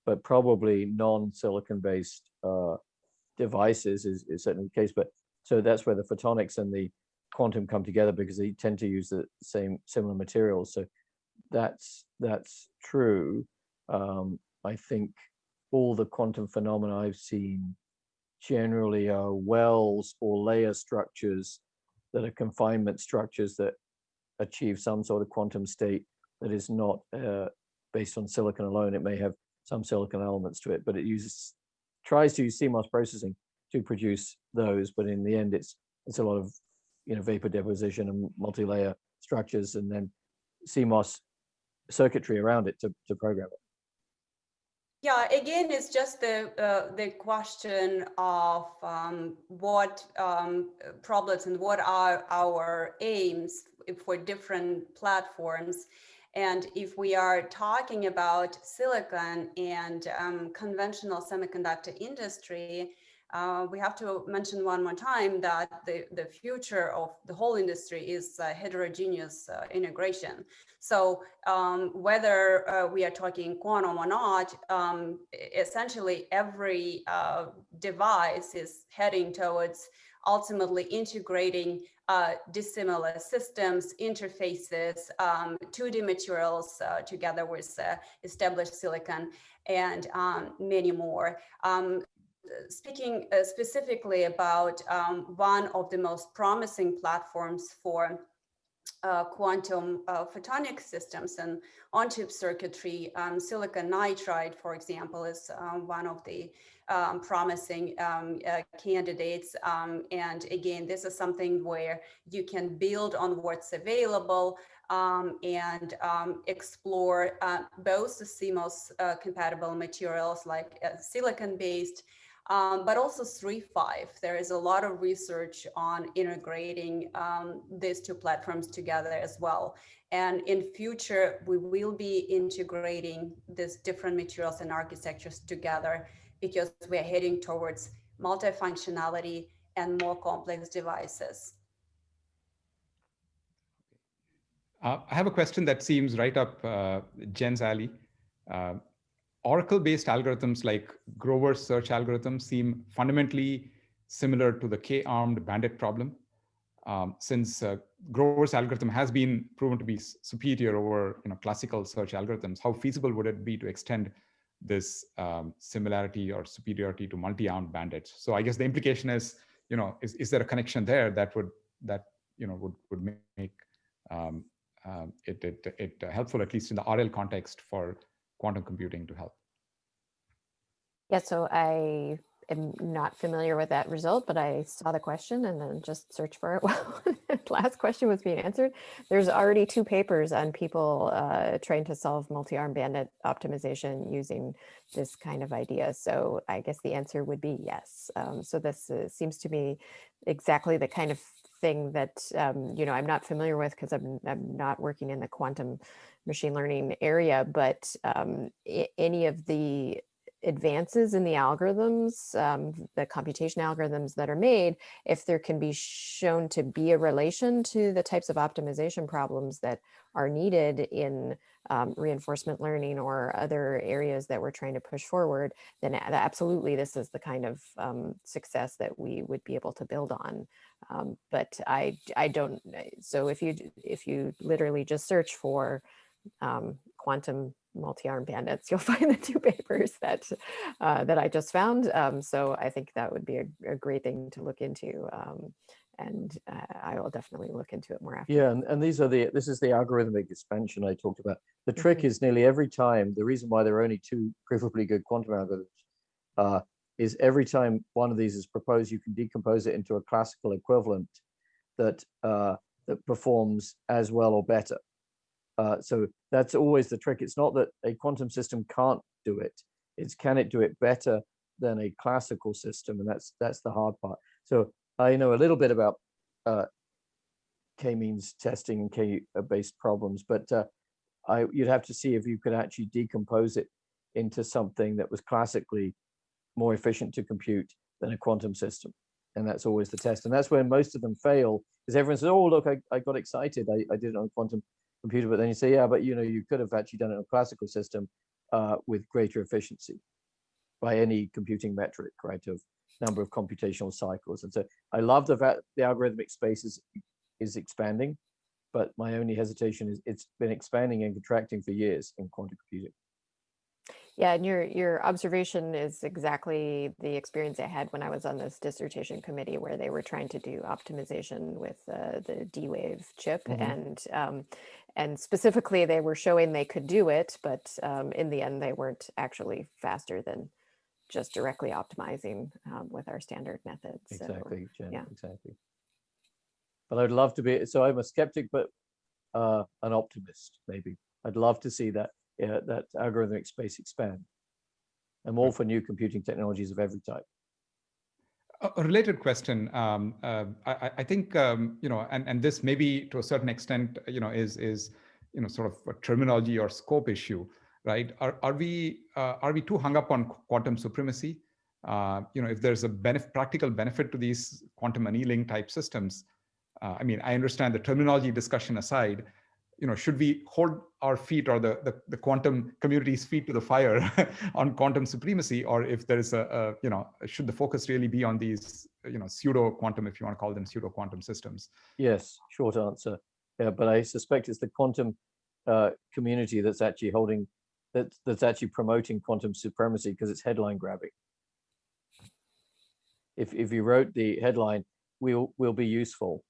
but probably non-silicon based uh, devices is, is certainly the case. But so that's where the photonics and the quantum come together because they tend to use the same similar materials. So that's that's true. Um, I think all the quantum phenomena I've seen generally are wells or layer structures that are confinement structures that achieve some sort of quantum state that is not uh, based on silicon alone. It may have some silicon elements to it, but it uses tries to use CMOS processing to produce those, but in the end, it's it's a lot of you know vapor deposition and multi-layer structures, and then CMOS circuitry around it to to program it. Yeah, again, it's just the uh, the question of um, what um, problems and what are our aims for different platforms. And if we are talking about silicon and um, conventional semiconductor industry, uh, we have to mention one more time that the, the future of the whole industry is uh, heterogeneous uh, integration. So um, whether uh, we are talking quantum or not, um, essentially every uh, device is heading towards ultimately integrating uh, dissimilar systems, interfaces, um, 2D materials together with established silicon and um, many more. Um, speaking uh, specifically about um, one of the most promising platforms for uh, quantum uh, photonic systems and on-chip circuitry, um, silicon nitride, for example, is one of the um, promising um, uh, candidates. Um, and again, this is something where you can build on what's available um, and explore uh, both the CMOS uh, compatible materials like uh, silicon-based um, but also 3.5. There is a lot of research on integrating um, these two platforms together as well. And in future, we will be integrating these different materials and architectures together because we're heading towards multifunctionality and more complex devices. Uh, I have a question that seems right up uh, Jen's alley. Uh, Oracle-based algorithms like Grover's search algorithm seem fundamentally similar to the k-armed bandit problem. Um, since uh, Grover's algorithm has been proven to be superior over you know, classical search algorithms, how feasible would it be to extend this um, similarity or superiority to multi-armed bandits? So I guess the implication is, you know, is, is there a connection there that would that you know would would make um, um it it, it helpful at least in the RL context for quantum computing to help? Yeah, so I am not familiar with that result, but I saw the question and then just searched for it the last question was being answered. There's already two papers on people uh, trying to solve multi-arm bandit optimization using this kind of idea. So I guess the answer would be yes. Um, so this uh, seems to be exactly the kind of thing that, um, you know, I'm not familiar with because I'm, I'm not working in the quantum machine learning area, but um, any of the advances in the algorithms, um, the computation algorithms that are made, if there can be shown to be a relation to the types of optimization problems that are needed in um, reinforcement learning or other areas that we're trying to push forward, then absolutely this is the kind of um, success that we would be able to build on. Um, but I, I don't, so if you, if you literally just search for um, quantum multi-arm bandits, you'll find the two papers that uh, that I just found. Um, so I think that would be a, a great thing to look into. Um, and uh, I will definitely look into it more after. Yeah, and, and these are the, this is the algorithmic expansion I talked about. The trick mm -hmm. is nearly every time, the reason why there are only two provably good quantum algorithms uh, is every time one of these is proposed, you can decompose it into a classical equivalent that, uh, that performs as well or better. Uh, so that's always the trick. It's not that a quantum system can't do it. It's can it do it better than a classical system, and that's that's the hard part. So I know a little bit about uh, k-means testing and k-based problems, but uh, I you'd have to see if you could actually decompose it into something that was classically more efficient to compute than a quantum system. And that's always the test. And that's where most of them fail, because everyone says, oh, look, I, I got excited. I, I did it on quantum computer, but then you say, yeah, but you know, you could have actually done it on a classical system uh, with greater efficiency by any computing metric, right, of number of computational cycles. And so I love the fact the algorithmic space is, is expanding, but my only hesitation is it's been expanding and contracting for years in quantum computing. Yeah, and your your observation is exactly the experience I had when I was on this dissertation committee where they were trying to do optimization with uh, the D-Wave chip mm -hmm. and um, and specifically they were showing they could do it, but um, in the end they weren't actually faster than just directly optimizing um, with our standard methods. Exactly, so, Jen, yeah. exactly. But I'd love to be, so I'm a skeptic, but uh, an optimist, maybe. I'd love to see that yeah, that algorithmic space expand. I'm all for new computing technologies of every type. A related question. Um, uh, I, I, think um, you know, and and this maybe to a certain extent, you know, is is you know sort of a terminology or scope issue, right? Are are we uh, are we too hung up on quantum supremacy? Uh, you know, if there's a benefit, practical benefit to these quantum annealing type systems, uh, I mean, I understand the terminology discussion aside, you know, should we hold our feet or the, the, the quantum community's feet to the fire on quantum supremacy, or if there is a, a, you know, should the focus really be on these, you know, pseudo quantum, if you want to call them pseudo quantum systems? Yes, short answer. Yeah, but I suspect it's the quantum uh, community that's actually holding, that, that's actually promoting quantum supremacy because it's headline grabbing. If, if you wrote the headline, we'll, will be useful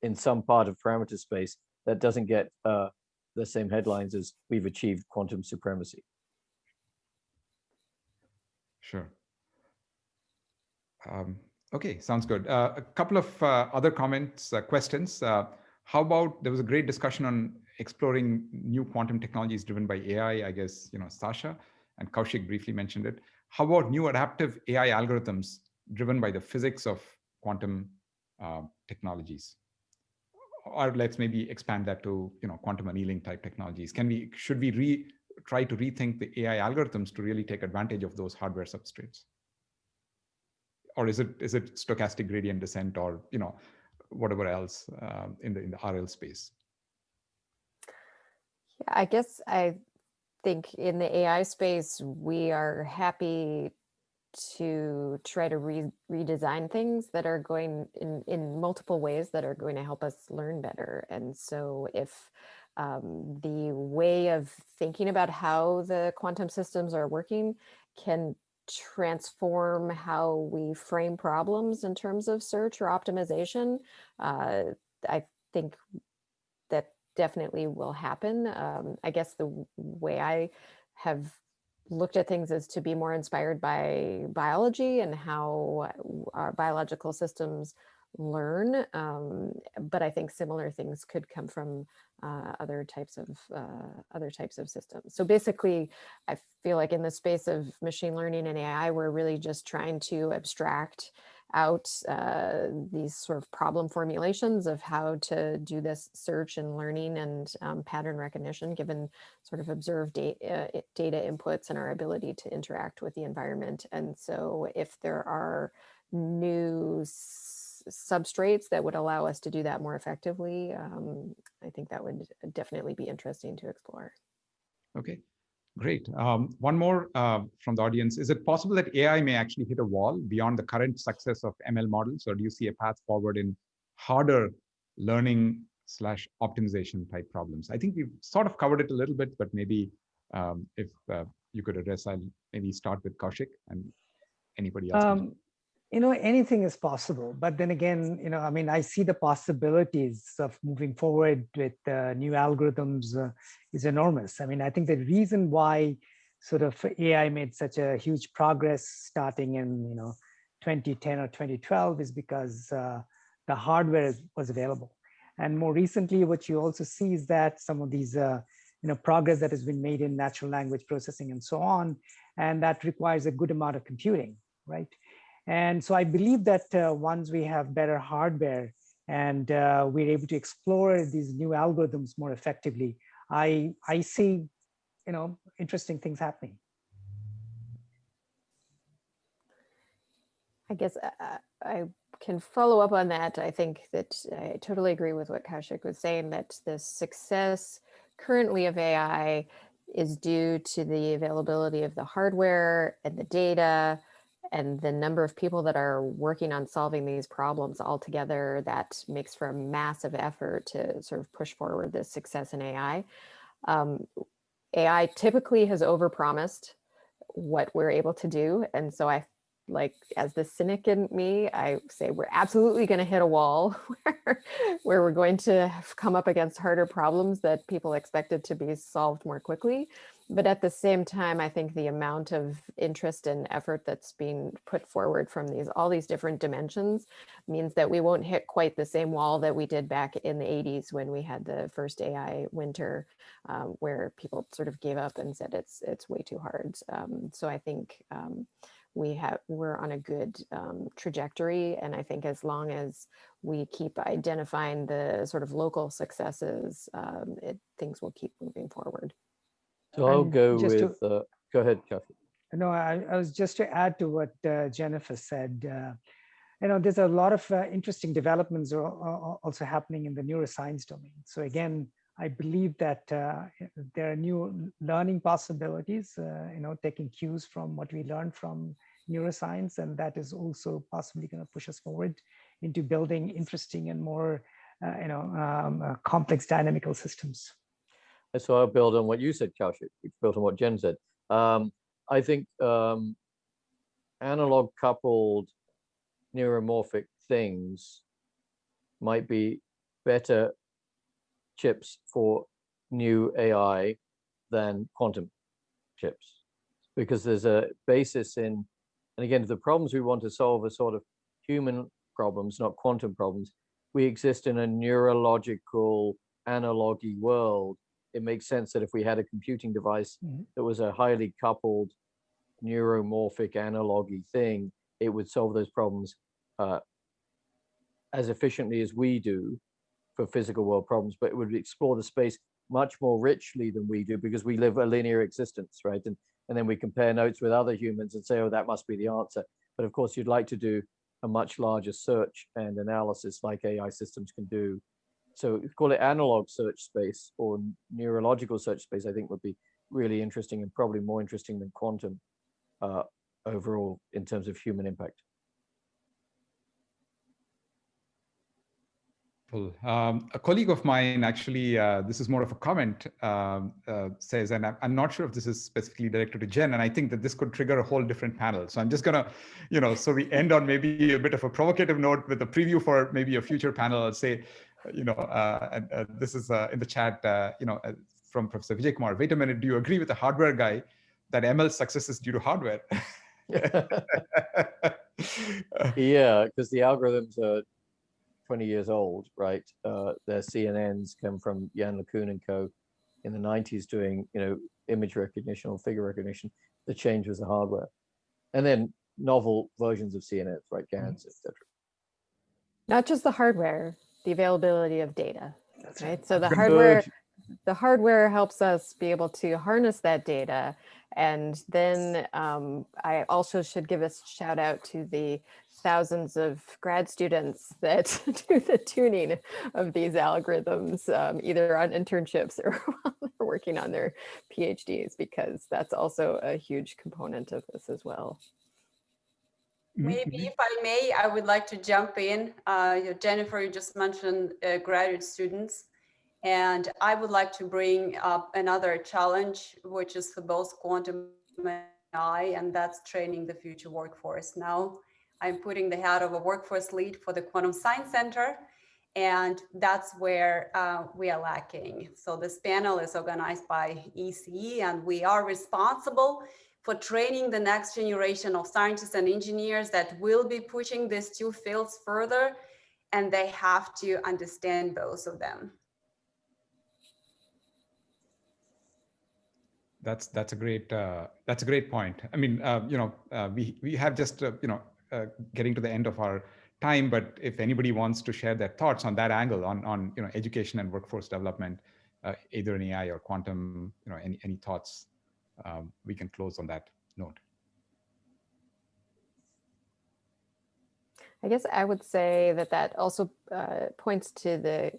in some part of parameter space, that doesn't get uh, the same headlines as we've achieved quantum supremacy. Sure. Um, okay, sounds good. Uh, a couple of uh, other comments, uh, questions. Uh, how about, there was a great discussion on exploring new quantum technologies driven by AI, I guess, you know, Sasha and Kaushik briefly mentioned it. How about new adaptive AI algorithms driven by the physics of quantum uh, technologies? Or let's maybe expand that to you know quantum annealing type technologies. Can we should we re try to rethink the AI algorithms to really take advantage of those hardware substrates? Or is it is it stochastic gradient descent or you know whatever else uh, in the in the RL space? Yeah, I guess I think in the AI space we are happy to try to re redesign things that are going in, in multiple ways that are going to help us learn better. And so if um, the way of thinking about how the quantum systems are working can transform how we frame problems in terms of search or optimization, uh, I think that definitely will happen. Um, I guess the way I have looked at things as to be more inspired by biology and how our biological systems learn. Um, but I think similar things could come from uh, other types of uh, other types of systems. So basically, I feel like in the space of machine learning and AI, we're really just trying to abstract out uh, these sort of problem formulations of how to do this search and learning and um, pattern recognition given sort of observed data, uh, data inputs and our ability to interact with the environment. And so if there are new substrates that would allow us to do that more effectively, um, I think that would definitely be interesting to explore. Okay, great. Um, one more uh, from the audience. Is it possible that AI may actually hit a wall beyond the current success of ML models, or do you see a path forward in harder learning slash optimization type problems? I think we've sort of covered it a little bit, but maybe um, if uh, you could address, I'll maybe start with Kaushik and anybody else. Um, you know, anything is possible. But then again, you know, I mean, I see the possibilities of moving forward with uh, new algorithms uh, is enormous. I mean, I think the reason why sort of AI made such a huge progress starting in, you know, 2010 or 2012 is because uh, the hardware was available. And more recently, what you also see is that some of these, uh, you know, progress that has been made in natural language processing and so on, and that requires a good amount of computing, right? And so I believe that uh, once we have better hardware and uh, we're able to explore these new algorithms more effectively, I, I see, you know, interesting things happening. I guess uh, uh I can follow up on that. I think that I totally agree with what Kaushik was saying, that the success currently of AI is due to the availability of the hardware and the data and the number of people that are working on solving these problems all together, that makes for a massive effort to sort of push forward this success in AI. Um, AI typically has overpromised what we're able to do. And so I like as the cynic in me, I say we're absolutely going to hit a wall where, where we're going to come up against harder problems that people expected to be solved more quickly. But at the same time, I think the amount of interest and effort that's being put forward from these all these different dimensions means that we won't hit quite the same wall that we did back in the 80s when we had the first AI winter, um, where people sort of gave up and said it's it's way too hard. Um, so I think um, we have we're on a good um, trajectory and i think as long as we keep identifying the sort of local successes um, it, things will keep moving forward so i'll go with to, uh, go ahead Kathy. no I, I, was just to add to what uh, jennifer said uh, you know there's a lot of uh, interesting developments are also happening in the neuroscience domain so again I believe that uh, there are new learning possibilities, uh, you know, taking cues from what we learned from neuroscience, and that is also possibly going to push us forward into building interesting and more, uh, you know, um, uh, complex dynamical systems. So I'll build on what you said, Kaushik, which built on what Jen said. Um, I think um, analog coupled neuromorphic things might be better chips for new AI than quantum chips because there's a basis in, and again, the problems we want to solve are sort of human problems, not quantum problems. We exist in a neurological analogy world. It makes sense that if we had a computing device mm -hmm. that was a highly coupled neuromorphic analogy thing, it would solve those problems uh, as efficiently as we do for physical world problems, but it would explore the space much more richly than we do because we live a linear existence, right? And, and then we compare notes with other humans and say, oh, that must be the answer. But of course, you'd like to do a much larger search and analysis like AI systems can do. So call it analog search space or neurological search space, I think would be really interesting and probably more interesting than quantum uh, overall in terms of human impact. Um, a colleague of mine actually, uh, this is more of a comment, um, uh, says, and I'm not sure if this is specifically directed to Jen, and I think that this could trigger a whole different panel. So I'm just gonna, you know, so we end on maybe a bit of a provocative note with a preview for maybe a future panel. I'll say, you know, uh, and uh, this is uh, in the chat, uh, you know, from Professor Vijay Kumar. Wait a minute, do you agree with the hardware guy that ML success is due to hardware? yeah, because the algorithms are 20 years old, right? Uh, their CNNs come from Yann LeCun and co in the 90s doing, you know, image recognition or figure recognition. The change was the hardware. And then novel versions of CNNs, right? GANs, etc. Not just the hardware, the availability of data, That's right? So the Good. hardware, the hardware helps us be able to harness that data. And then um, I also should give a shout out to the thousands of grad students that do the tuning of these algorithms, um, either on internships or while they're working on their PhDs, because that's also a huge component of this as well. Maybe if I may, I would like to jump in. Uh, Jennifer, you just mentioned uh, graduate students. And I would like to bring up another challenge, which is for both quantum and AI, and that's training the future workforce. Now, I'm putting the hat of a workforce lead for the Quantum Science Center, and that's where uh, we are lacking. So this panel is organized by ECE, and we are responsible for training the next generation of scientists and engineers that will be pushing these two fields further, and they have to understand both of them. That's that's a great uh, that's a great point. I mean, uh, you know, uh, we we have just uh, you know uh, getting to the end of our time, but if anybody wants to share their thoughts on that angle on on you know education and workforce development, uh, either in AI or quantum, you know, any any thoughts, um, we can close on that note. I guess I would say that that also uh, points to the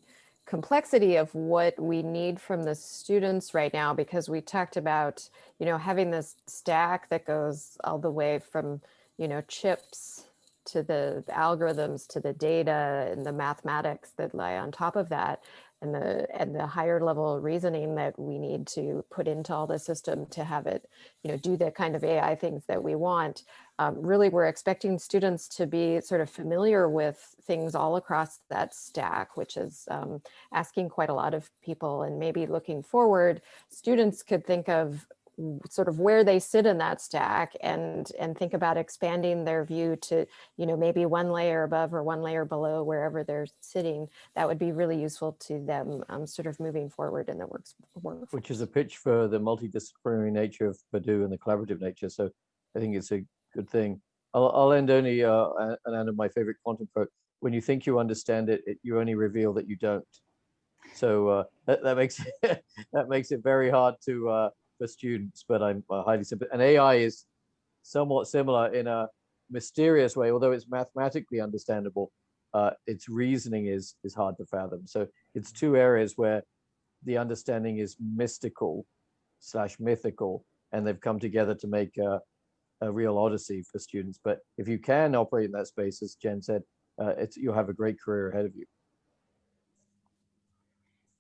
complexity of what we need from the students right now, because we talked about, you know, having this stack that goes all the way from, you know, chips to the, the algorithms to the data and the mathematics that lie on top of that and the and the higher level reasoning that we need to put into all the system to have it you know do the kind of ai things that we want um, really we're expecting students to be sort of familiar with things all across that stack which is um, asking quite a lot of people. And maybe looking forward students could think of sort of where they sit in that stack and and think about expanding their view to you know maybe one layer above or one layer below wherever they're sitting that would be really useful to them um, sort of moving forward in the works work Which is a pitch for the multidisciplinary nature of Purdue and the collaborative nature. So I think it's a good thing. I'll, I'll end only uh, an end of my favorite quantum quote. When you think you understand it, it you only reveal that you don't. So uh, that, that makes it, that makes it very hard to uh, for students, but I'm uh, highly sympathetic. And AI is somewhat similar in a mysterious way, although it's mathematically understandable. Uh, its reasoning is is hard to fathom. So it's two areas where the understanding is mystical slash mythical, and they've come together to make a, a real odyssey for students. But if you can operate in that space, as Jen said, uh, it's you'll have a great career ahead of you.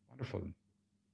Wonderful.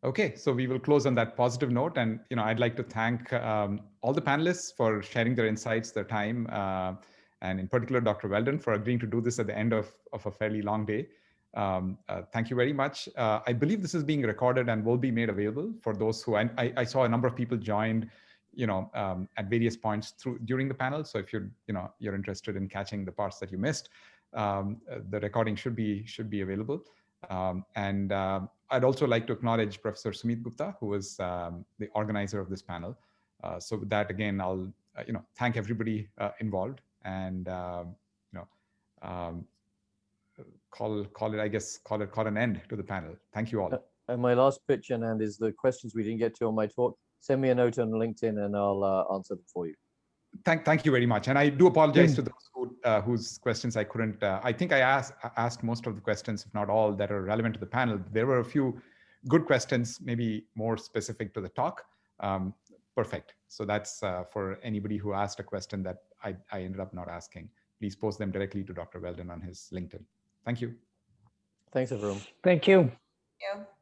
Okay, so we will close on that positive note. And, you know, I'd like to thank um, all the panelists for sharing their insights, their time, uh, and in particular, Dr. Weldon for agreeing to do this at the end of, of a fairly long day. Um, uh, thank you very much. Uh, I believe this is being recorded and will be made available for those who, I, I saw a number of people joined, you know, um, at various points through during the panel. So if you're, you know, you're interested in catching the parts that you missed, um, uh, the recording should be, should be available. Um, and uh, I'd also like to acknowledge Professor Sumeet Gupta, who was um, the organizer of this panel. Uh, so with that, again, I'll uh, you know thank everybody uh, involved and um, you know um, call call it I guess call it call an end to the panel. Thank you all. Uh, and my last pitch, and is the questions we didn't get to on my talk. Send me a note on LinkedIn, and I'll uh, answer them for you thank thank you very much and i do apologize to those who, uh, whose questions i couldn't uh, i think i asked asked most of the questions if not all that are relevant to the panel. There were a few good questions maybe more specific to the talk. Um, perfect. So that's uh, for anybody who asked a question that I, I ended up not asking. Please post them directly to dr weldon on his linkedin. Thank you. Thanks everyone. Thank you. Thank you.